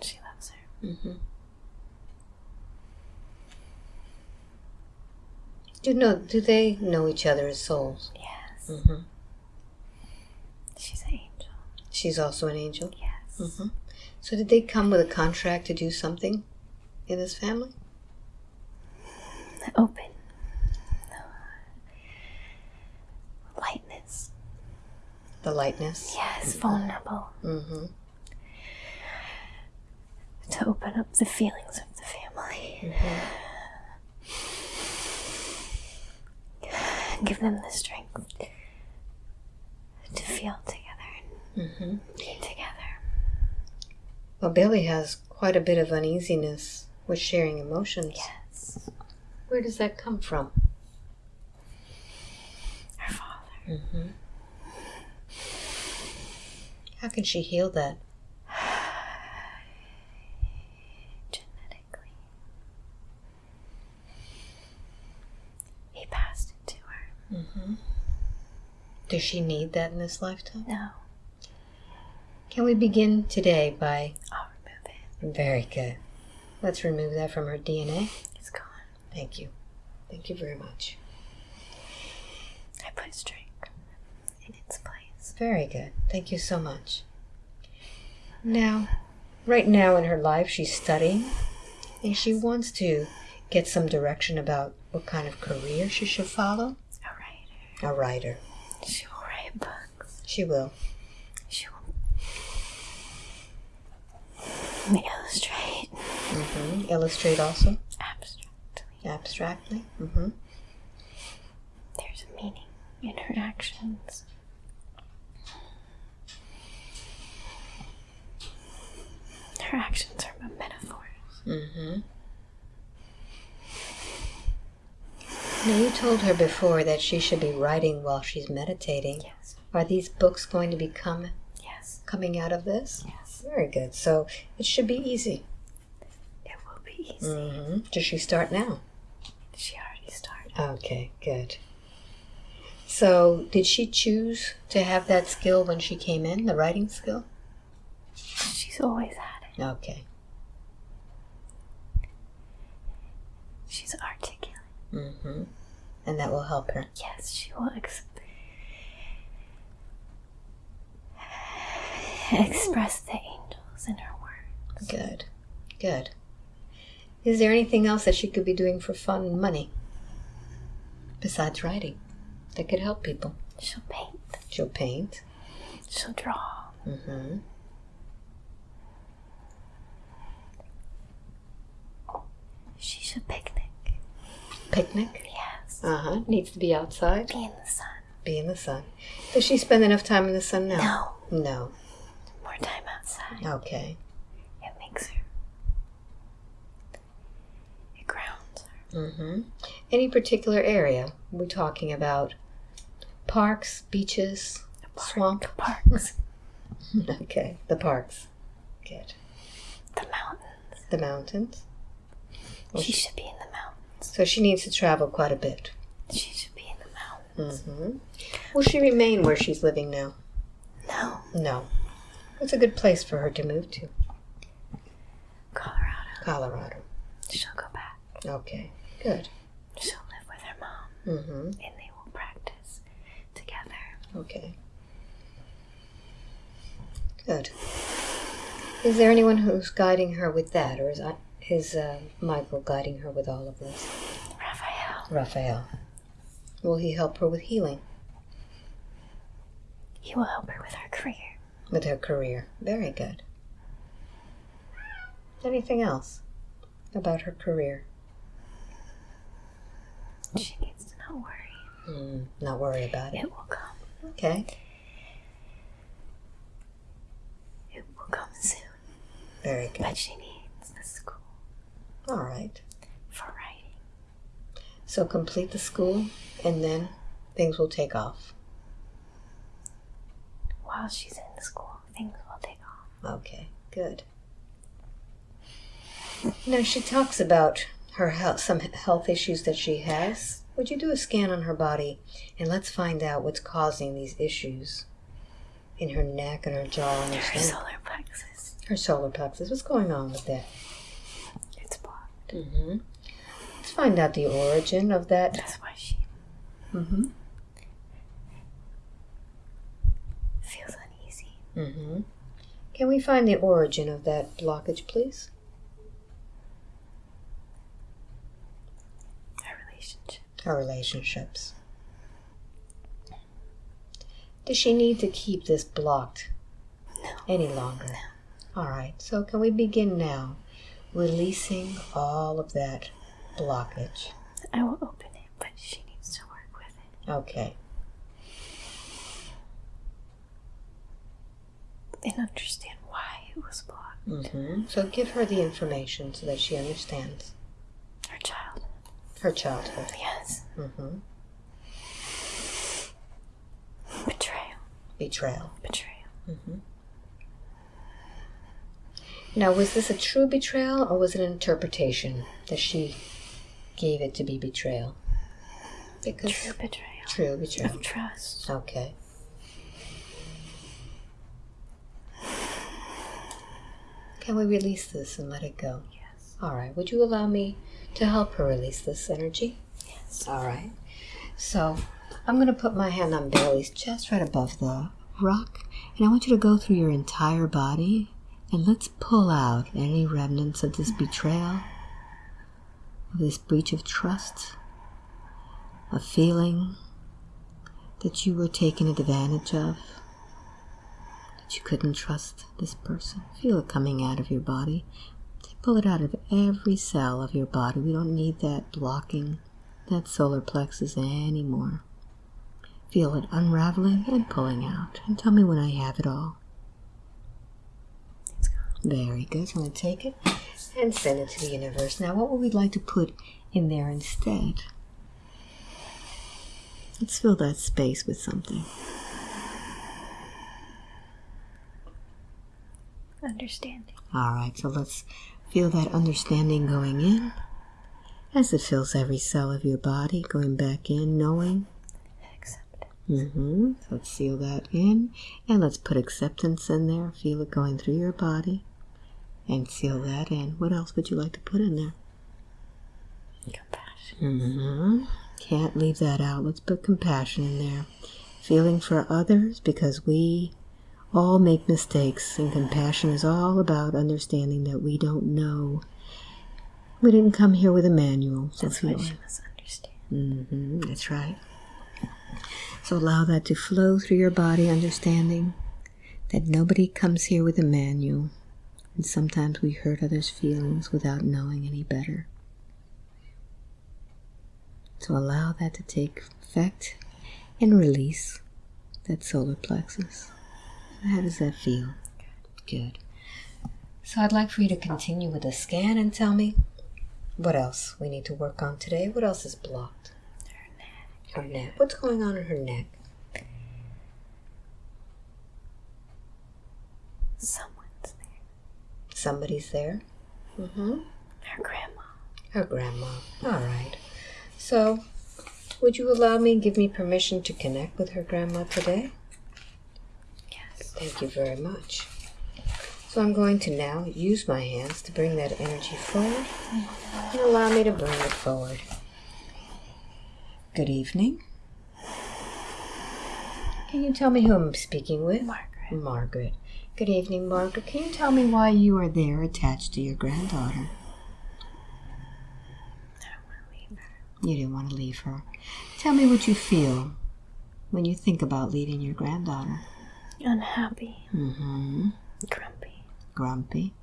she loves her. Mm-hmm. Do know? Do they know each other as souls? Yes, Mm-hmm. she's an angel. She's also an angel. Yes. Mm-hmm. So did they come with a contract to do something in this family? Open. Lightness. The lightness. Yes, vulnerable. Mm-hmm. To open up the feelings of the family. Give them the strength to feel together Mm-hmm. be together. Well, Bailey has quite a bit of uneasiness with sharing emotions. Yes. Where does that come from? Her father. Mm-hmm. How can she heal that? Genetically. He passed it to her. Mm-hmm. Does she need that in this lifetime? No. Can we begin today by. I'll remove it. Very good. Let's remove that from her DNA. It's gone. Thank you. Thank you very much. I put strength in its place. Very good. Thank you so much. Now, right now in her life, she's studying and she wants to get some direction about what kind of career she should follow. A writer. A writer. She will write books. She will. She will illustrate Mm-hmm. Illustrate also, abstractly. abstractly. Mm-hmm. There's a meaning in her actions. Her actions are metaphors. hmm Now, you told her before that she should be writing while she's meditating. Yes. Are these books going to become Yes. coming out of this? Yes. Very good. So it should be easy. It will be easy. hmm Does she start now? She already started. Okay, good. So, did she choose to have that skill when she came in, the writing skill? She's always had it. Okay. She's articulate. Hmm And that will help her. Yes, she will ex- express the angels in her words. Good. Good. Is there anything else that she could be doing for fun and money besides writing that could help people? She'll paint. She'll paint. She'll draw. Mm-hmm. She should picnic. Picnic. Yes. Uh huh. Needs to be outside. Be in the sun. Be in the sun. Does she spend enough time in the sun now? No. No. More time outside. Okay. It makes her. It grounds her. hmm Any particular area? We're talking about parks, beaches, swamp. Parks. Okay, the parks. Good. The mountains. The mountains. Well, She should be in the. So she needs to travel quite a bit. She should be in the mountains. hmm Will she remain where she's living now? No. No. It's a good place for her to move to. Colorado. Colorado. She'll go back. Okay, good. She'll live with her mom. hmm And they will practice together. Okay. Good. Is there anyone who's guiding her with that, or is I- is uh, Michael guiding her with all of this? Raphael. Raphael. Will he help her with healing, He will help her with her career. with her career? Very good. Anything else about her career? She needs to not worry. Mm, not worry about it. It will come. Okay. It will come soon. Very good. But she needs All right. for writing. So complete the school, and then things will take off. While she's in school, things will take off. Okay, good. Now she talks about her health, some health issues that she has. Would you do a scan on her body and let's find out what's causing these issues in her neck and her jaw and her Her solar plexus. Her solar plexus. What's going on with that? Mm-hmm. Let's find out the origin of that. That's why she Mm-hmm. feels uneasy. Mm-hmm. Can we find the origin of that blockage, please? Our relationship. Her relationships. Does she need to keep this blocked No. any longer? No. All right, so can we begin now releasing all of that blockage? I will open it, but she needs to work with it Okay, and understand why it was blocked. mm-hmm. so give her the information so that she understands Her child. her childhood. Yes. Mm-hmm. Betrayal. Betrayal. Betrayal. Mm-hmm. Now, was this a true betrayal or was it an interpretation that she gave it to be betrayal? Because True betrayal. True betrayal. Of trust. Okay. Can we release this and let it go? Yes. All right. Would you allow me to help her release this energy? Yes. All right. So I'm going to put my hand on Bailey's chest right above the rock, and I want you to go through your entire body and let's pull out any remnants of this betrayal, of this breach of trust, a feeling that you were taken advantage of, that you couldn't trust this person. Feel it coming out of your body. Pull it out of every cell of your body. We don't need that blocking that solar plexus anymore. Feel it unraveling and pulling out. And tell me when I have it all. Very good. So I'm going to take it and send it to the universe. Now, what would we like to put in there instead? Let's fill that space with something. Understanding. All right, so let's feel that understanding going in as it fills every cell of your body, going back in, knowing. Accept. Mm-hmm. So let's seal that in, and let's put acceptance in there. Feel it going through your body, and seal that in. What else would you like to put in there? Compassion. Mm-hmm. Can't leave that out. Let's put compassion in there. Feeling for others because we all make mistakes, and compassion is all about understanding that we don't know. We didn't come here with a manual, so That's what she must understand. Mm-hmm, that's right. So allow that to flow through your body, understanding that nobody comes here with a manual, and sometimes we hurt others' feelings without knowing any better. So allow that to take effect and release that solar plexus. How does that feel? Good. So I'd like for you to continue with the scan and tell me What else we need to work on today? What else is blocked? Her neck. Her neck. What's going on in her neck? There. Somebody's there. Mm-hmm. Her grandma. Her grandma. All right. So, would you allow me, give me permission to connect with her grandma today? Yes. Thank you very much. So I'm going to now use my hands to bring that energy forward and allow me to bring it forward. Good evening. Can you tell me who I'm speaking with? Margaret. Margaret. Good evening, Margaret. Can you tell me why you are there attached to your granddaughter? I don't want to leave her. You didn't want to leave her. Tell me what you feel when you think about leaving your granddaughter. Unhappy. Mm-hmm. Grumpy. Grumpy.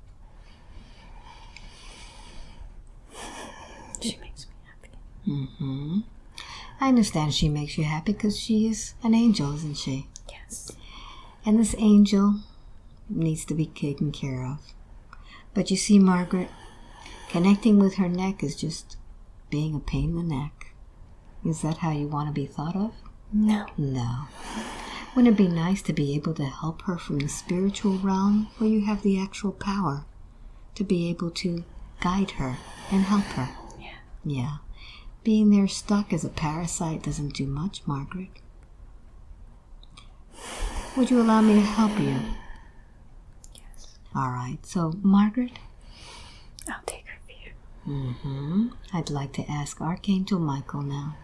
She makes me happy. Mm-hmm. I understand she makes you happy because she is an angel, isn't she? Yes. And this angel needs to be taken care of. But you see, Margaret, connecting with her neck is just being a pain in the neck. Is that how you want to be thought of? No. No. Wouldn't it be nice to be able to help her from the spiritual realm where you have the actual power to be able to guide her and help her? Yeah. Yeah. Being there stuck as a parasite doesn't do much, Margaret. Would you allow me to help you? All right. So, Margaret, I'll take her fear. hmm I'd like to ask Archangel Michael now.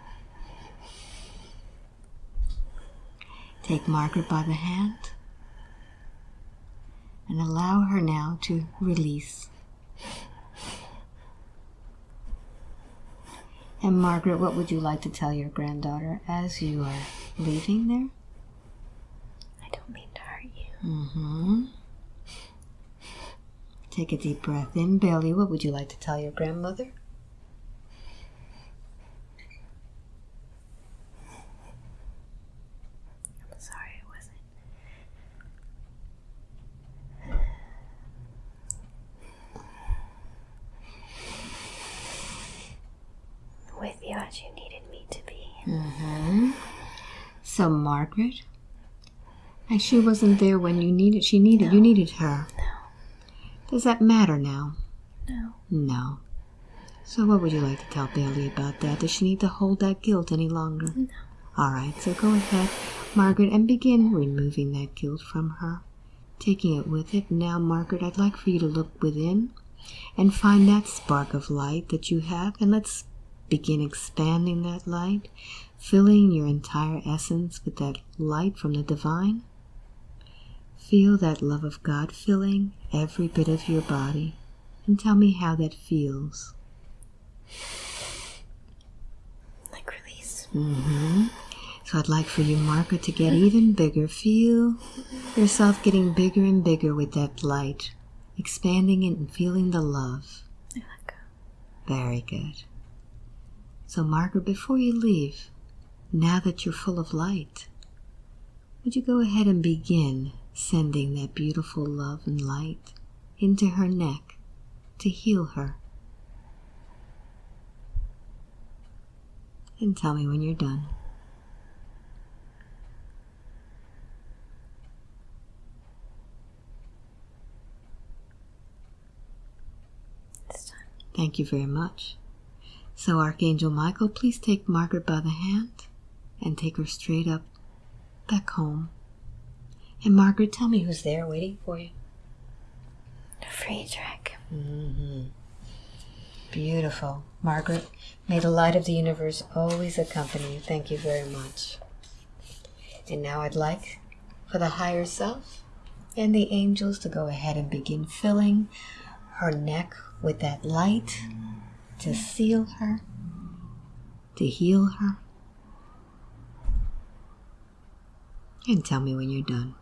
Take Margaret by the hand and allow her now to release. And Margaret, what would you like to tell your granddaughter as you are leaving there? I don't mean to hurt you. Mm-hmm. Take a deep breath in. Bailey, what would you like to tell your grandmother? I'm sorry it wasn't. With you as you needed me to be. Mm-hmm. So Margaret, and she wasn't there when you needed. She needed you needed her. Does that matter now? No. No. So what would you like to tell Bailey about that? Does she need to hold that guilt any longer? No. All right. So go ahead, Margaret, and begin removing that guilt from her, taking it with it. Now, Margaret, I'd like for you to look within and find that spark of light that you have, and let's begin expanding that light, filling your entire essence with that light from the divine. Feel that love of God filling every bit of your body, and tell me how that feels. Like release. hmm So I'd like for you, Margaret, to get even bigger. Feel yourself getting bigger and bigger with that light, expanding it and feeling the love. I let go. Very good. So, Margaret, before you leave, now that you're full of light, would you go ahead and begin sending that beautiful love and light into her neck to heal her? And tell me when you're done. Thank you very much. So, Archangel Michael, please take Margaret by the hand and take her straight up back home. And, Margaret, tell me who's there waiting for you. Friedrich. Mm-hmm. Beautiful. Margaret, may the light of the universe always accompany you. Thank you very much. And now I'd like for the higher self and the angels to go ahead and begin filling her neck with that light to seal her, to heal her. And tell me when you're done.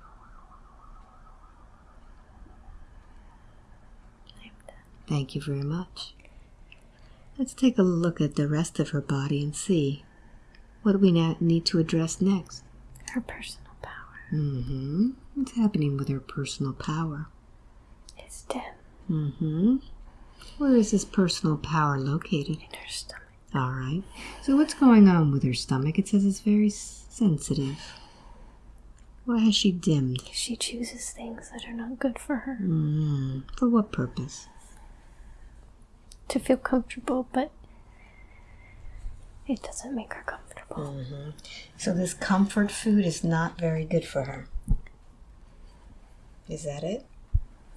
I'm done. Thank you very much. Let's take a look at the rest of her body and see what do we now need to address next. Her personal power Mm-hmm. What's happening with her personal power? is dim. Mm-hmm. Where is this personal power located? In her stomach. All right. So what's going on with her stomach? It says it's very sensitive. Why has she dimmed? She chooses things that are not good for her. Mm, for what purpose? To feel comfortable, but it doesn't make her comfortable. So this comfort food is not very good for her. Is that it?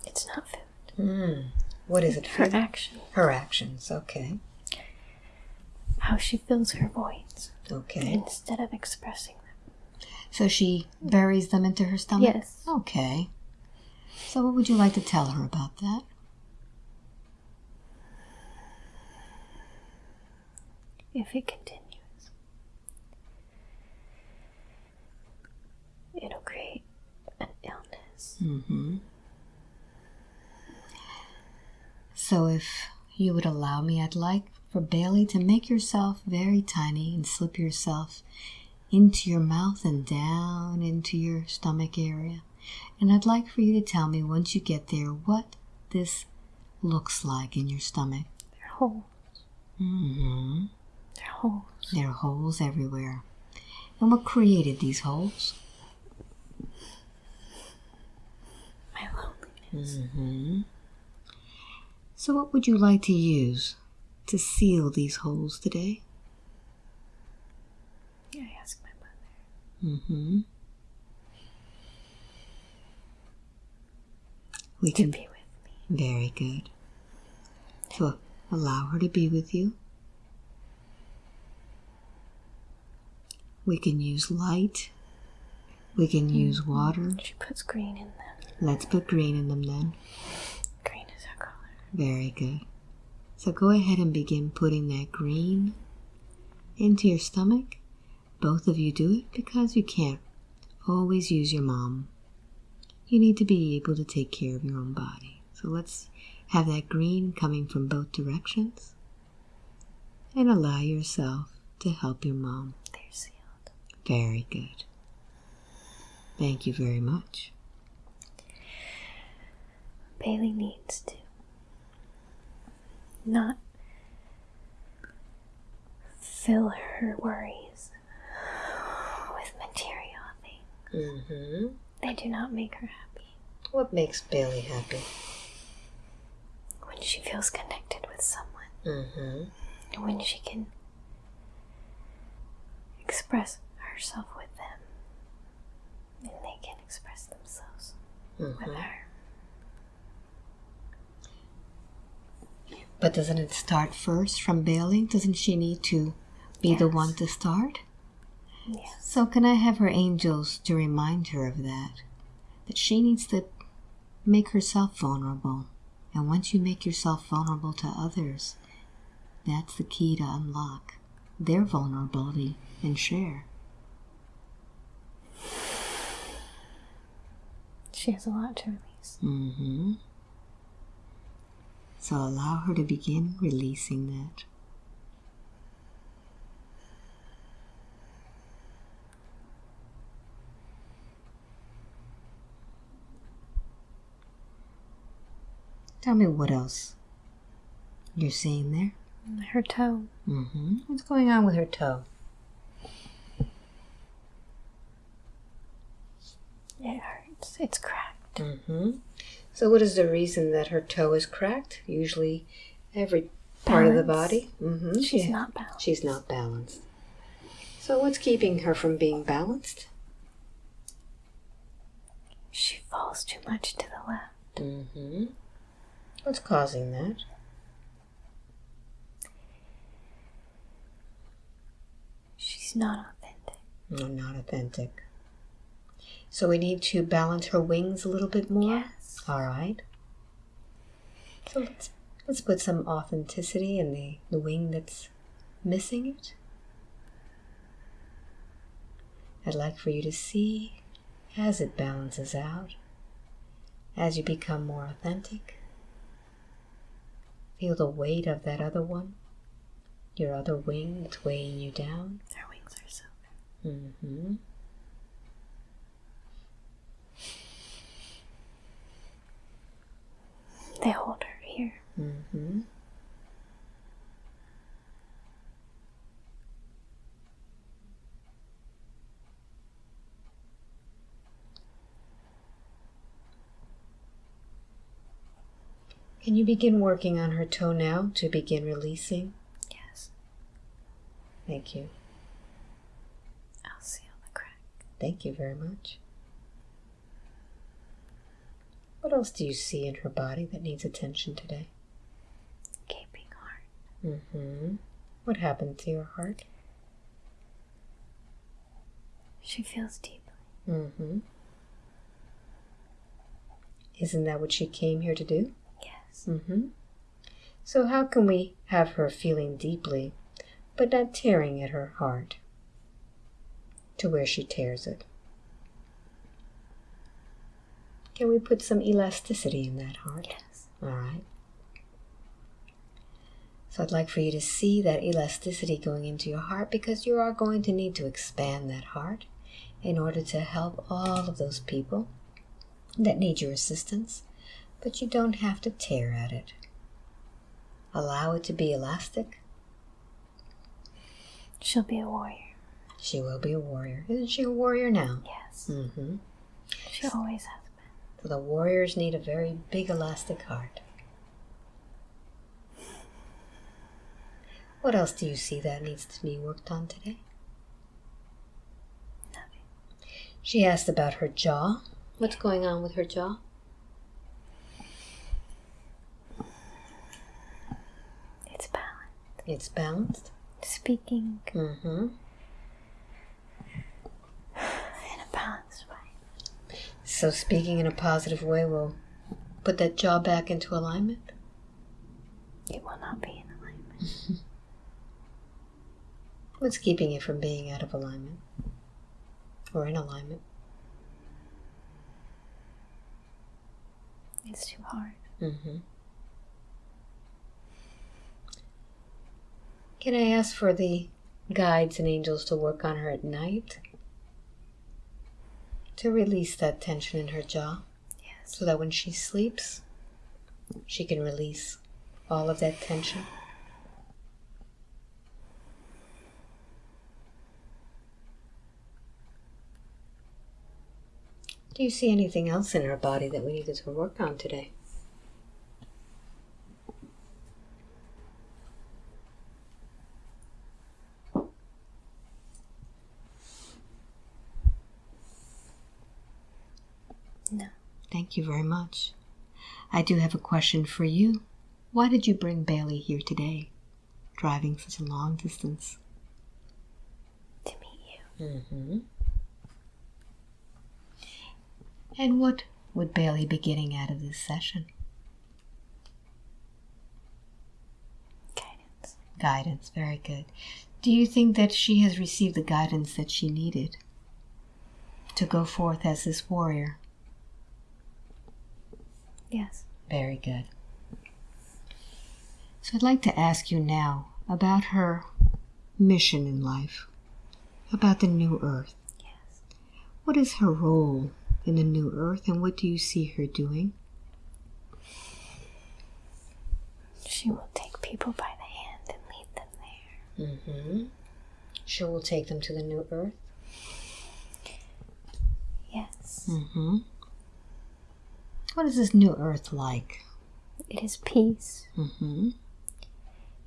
It's not food. Mm. What is it? For her Food? action. Her actions. Okay. How she fills her voids Okay. instead of expressing them. So she buries them into her stomach? Yes. Okay. So what would you like to tell her about that? If it continues, it'll create an illness. Mm-hmm. So if you would allow me, I'd like for Bailey to make yourself very tiny and slip yourself into your mouth and down into your stomach area. And I'd like for you to tell me once you get there what this looks like in your stomach. They're holes. Mm-hmm. They're holes. There are holes everywhere. And what created these holes? My loneliness. Mm-hmm. So, what would you like to use to seal these holes today? I ask my mother Mm-hmm. We to can. be with me. Very good. So, allow her to be with you. We can use light. We can mm-hmm. use water. She puts green in them. Let's put green in them then. Green is her color. Very good. So go ahead and begin putting that green into your stomach. Both of you do it because you can't always use your mom. You need to be able to take care of your own body. So let's have that green coming from both directions and allow yourself to help your mom. Sealed. Very good. Thank you very much. Bailey needs to not fill her worries with material things. Mm-hmm. They do not make her happy. What makes Bailey happy? When she feels connected with someone, Mm-hmm. when she can express herself with them, and they can express themselves Mm-hmm. with her. But doesn't it start first from Bailey? Doesn't she need to be the one to start? Yes. So can I have her angels to remind her of that? That she needs to make herself vulnerable. And once you make yourself vulnerable to others, that's the key to unlock their vulnerability and share. She has a lot to release. Mm-hmm. So allow her to begin releasing that. Tell me what else you're seeing there. Her toe. Mm-hmm. What's going on with her toe? It hurts. It's cracked. Mm-hmm. So, what is the reason that her toe is cracked? Usually, every part of the body. Mm-hmm. She's not balanced. She's not balanced. So, what's keeping her from being balanced? She falls too much to the left. Mm-hmm. What's causing that? She's not authentic. No, not authentic. So, we need to balance her wings a little bit more. Yes. All right. So let's let's put some authenticity in the, the wing that's missing it. I'd like for you to see as it balances out, as you become more authentic. Feel the weight of that other one, your other wing that's weighing you down. Their wings are so Mm-hmm. They hold her here. Mm-hmm. Can you begin working on her toe now to begin releasing? Yes. Thank you. I'll seal the crack. Thank you very much. What else do you see in her body that needs attention today? Mm-hmm. What happened to your heart? She feels deeply. Mm-hmm. Isn't that what she came here to do? Yes. Mm-hmm. So how can we have her feeling deeply, but not tearing at her heart to where she tears it? Can we put some elasticity in that heart? Yes. All right. So I'd like for you to see that elasticity going into your heart because you are going to need to expand that heart in order to help all of those people that need your assistance, but you don't have to tear at it. Allow it to be elastic. She'll be a warrior. She will be a warrior. Isn't she a warrior now? Yes. Mm-hmm. She always has been. So the warriors need a very big elastic heart. What else do you see that needs to be worked on today? Nothing. She asked about her jaw. What's going on with her jaw? It's balanced. It's balanced. Speaking Mm-hmm. in a balanced way. So speaking in a positive way will put that jaw back into alignment. It will not be in alignment. What's keeping you from being out of alignment? Or in alignment? It's too hard. Mm-hmm. Can I ask for the guides and angels to work on her at night? To release that tension in her jaw Yes. so that when she sleeps, she can release all of that tension. Do you see anything else in her body that we needed to work on today? No. Thank you very much. I do have a question for you. Why did you bring Bailey here today, driving such a long distance? To meet you. Mm-hmm. And what would Bailey be getting out of this session? Guidance. Guidance, very good. Do you think that she has received the guidance that she needed to go forth as this warrior? Yes. Very good. So I'd like to ask you now about her mission in life, about the new earth. Yes. What is her role in the new earth and what do you see her doing? She will take people by the hand and lead them there. Mm-hmm. She will take them to the new earth. Yes. Mm-hmm. What is this new earth like? It is peace. Mm-hmm.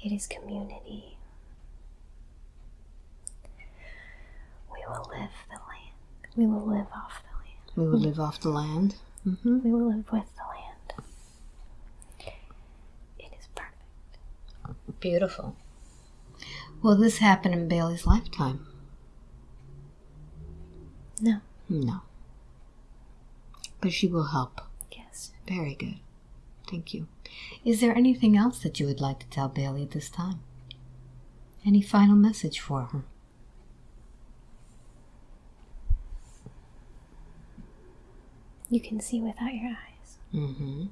It is community. We will live the land. We will live off the land. We will live off the land. Mm-hmm. We will live with the land. It is perfect. Beautiful. Will this happen in Bailey's lifetime? No. No. But she will help. Yes. Very good. Thank you. Is there anything else that you would like to tell Bailey at this time? Any final message for her? You can see without your eyes. Mm-hmm.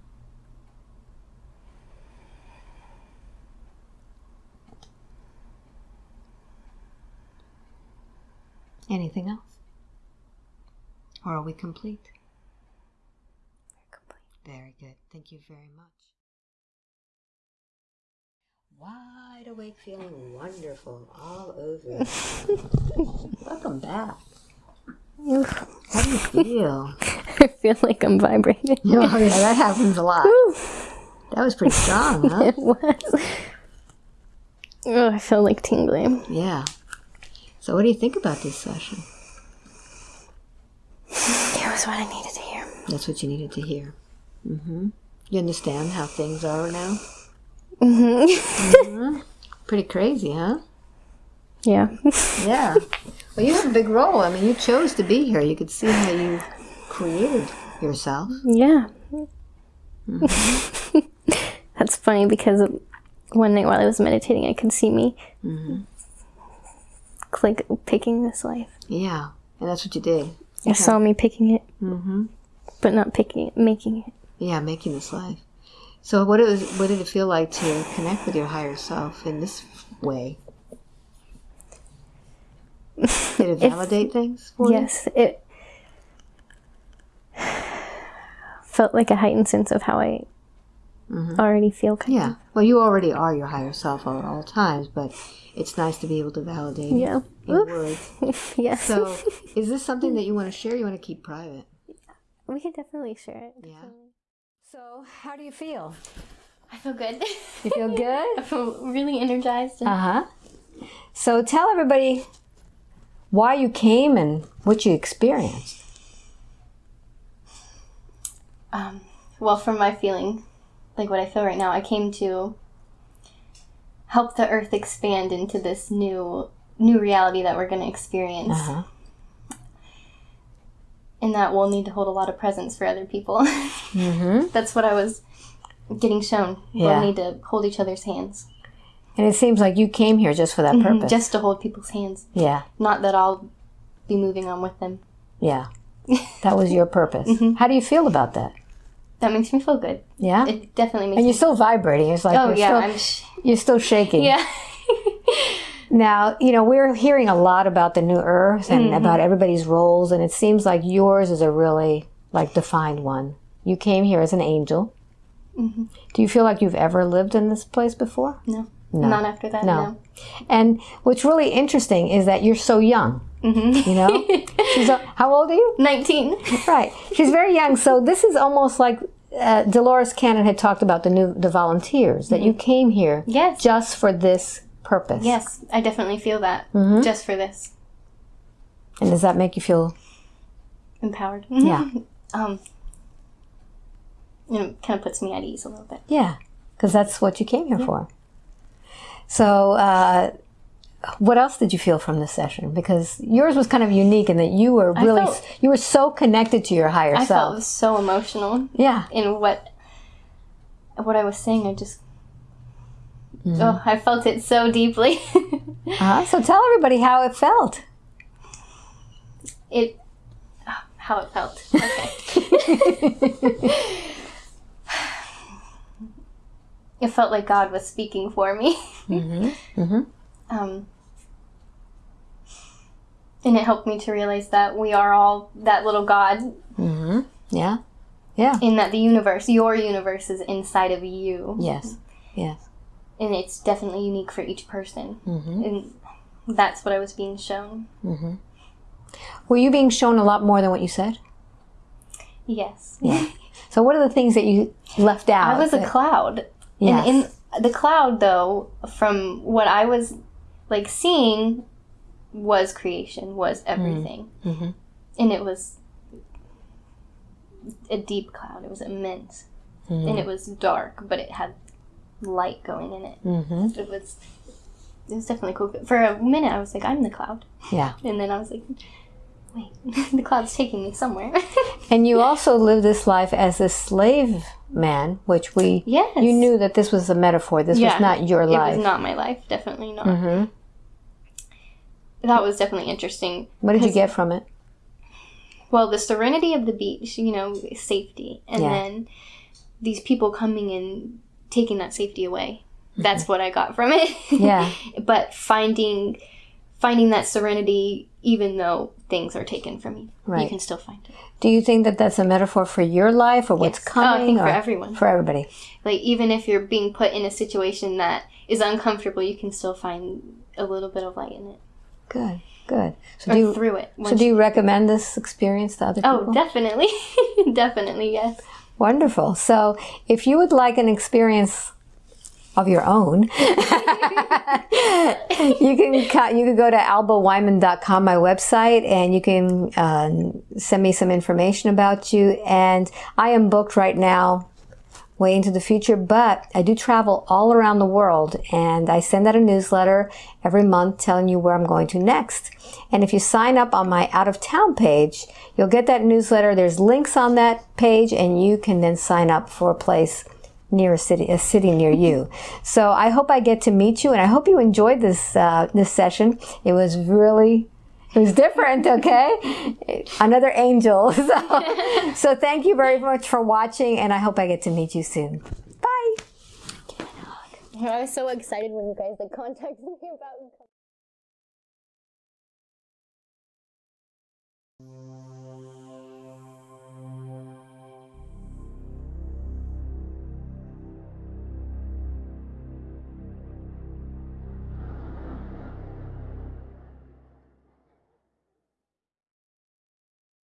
Anything else? Or are we complete? We're complete. Very good. Thank you very much. Wide awake, feeling wonderful all over. Welcome back. How do you feel? I feel like I'm vibrating. Oh, yeah, that happens a lot. That was pretty strong, huh? It was. Oh, I feel like tingling. Yeah. So, what do you think about this session? It was what I needed to hear. That's what you needed to hear. Mm hmm. You understand how things are now? Mm hmm. mm -hmm. Pretty crazy, huh? Yeah. Yeah. Well, you have a big role. I mean, you chose to be here. You could see how you created yourself. Yeah. That's funny because one night while I was meditating, I could see me click picking this life. Yeah. And that's what you did. I saw me picking it, mm -hmm. but not picking it, making it. Yeah, making this life. So, what it was, what did it feel like to connect with your higher self in this way? Did it validate things for you? Yes, it felt like a heightened sense of how I already feel. Kind Yeah. Well, you already are your higher self at all times, but it's nice to be able to validate Of. it Yeah. in words. yes. So, is this something that you want to share? Or you want to keep private? we could definitely share it. Yeah. So, how do you feel? I feel good. You feel good? I feel really energized. Uh huh. So, tell everybody why you came and what you experienced. um, well, from my feeling, like what I feel right now, I came to help the Earth expand into this new new reality that we're going to experience, Uh huh. and that we'll need to hold a lot of presence for other people. Mm-hmm. That's what I was getting shown. Yeah. We'll need to hold each other's hands, And it seems like you came here just for that mm-hmm. purpose. just to hold people's hands. yeah. Not that I'll be moving on with them. Yeah. That was your purpose. Mm-hmm. How do you feel about that? That makes me feel good. Yeah. It definitely makes and you're still vibrating. It's like oh you're, yeah, still, I'm. Sh- you're still shaking. yeah. Now, you know, we're hearing a lot about the new earth and mm-hmm. about everybody's roles, and it seems like yours is a really like defined one. You came here as an angel. Do you feel like you've ever lived in this place before? no. No. Not after that. No. No. And what's really interesting is that you're so young. You know, she's a, how old are you? Nineteen. Right, she's very young. So this is almost like uh, Dolores Cannon had talked about the new the volunteers that you came here Yes. just for this purpose. Yes, I definitely feel that. Just for this, And does that make you feel? empowered. Yeah. um. You know, kind of puts me at ease a little bit. Yeah, because that's what you came here for. So, uh, what else did you feel from this session? Because yours was kind of unique in that you were really felt- you were so connected to your higher I self. felt so emotional yeah, in what what I was saying. I just. Oh, I felt it so deeply. uh, so tell everybody how it felt. it how it felt. Okay. it felt like God was speaking for me. Mm-hmm. Mm-hmm. Um, and it helped me to realize that we are all that little God, Mm-hmm. Yeah. Yeah. in that the universe, your universe, is inside of you, Yes. Yes. and it's definitely unique for each person. Mm-hmm. And that's what I was being shown. Mm-hmm. Were you being shown a lot more than what you said? Yes, Yeah. So what are the things that you left out? I was a that- cloud. Yes. And in the cloud, though, from what I was like seeing, was creation, was everything, Mhm. and it was a deep cloud. It was immense, and it was dark, but it had light going in it. Mhm. It was. It was definitely cool. For a minute, I was like, "I'm the cloud," Yeah. and then I was like, "Wait, the cloud's taking me somewhere." And you also lived this life as a slave man, which we yes, you knew that this was a metaphor. This Yeah. was not your life. it was not my life. Definitely not. hmm That was definitely interesting. What did you get from it? well the serenity of the beach you know safety and Yeah. then these people coming and taking that safety away that's what i got from it Mm-hmm. Yeah. but finding finding that serenity even though things are taken from you you can still find it Do you think that that's a metaphor for your life or what's Yes. Oh, I coming? think for everyone. For everybody. like even if you're being put in a situation that is uncomfortable, you can still find a little bit of light in it. Good, good. So Or do you, through it. so do you recommend this experience to other oh, people? Oh, definitely. definitely, yes. Wonderful. So, if you would like an experience of your own, you can you can go to albaweinman.com, my website, and you can uh, send me some information about you. And I am booked right now, way into the future, but I do travel all around the world, and I send out a newsletter every month telling you where I'm going to next. And if you sign up on my out of town page, you'll get that newsletter. There's links on that page, and you can then sign up for a place near a city, a city near you. So I hope I get to meet you, and I hope you enjoyed this uh, this session. It was really. It was different, okay? Another angel. So, so thank you very much for watching, and I hope I get to meet you soon. Bye. I was so excited when you guys like contacted me about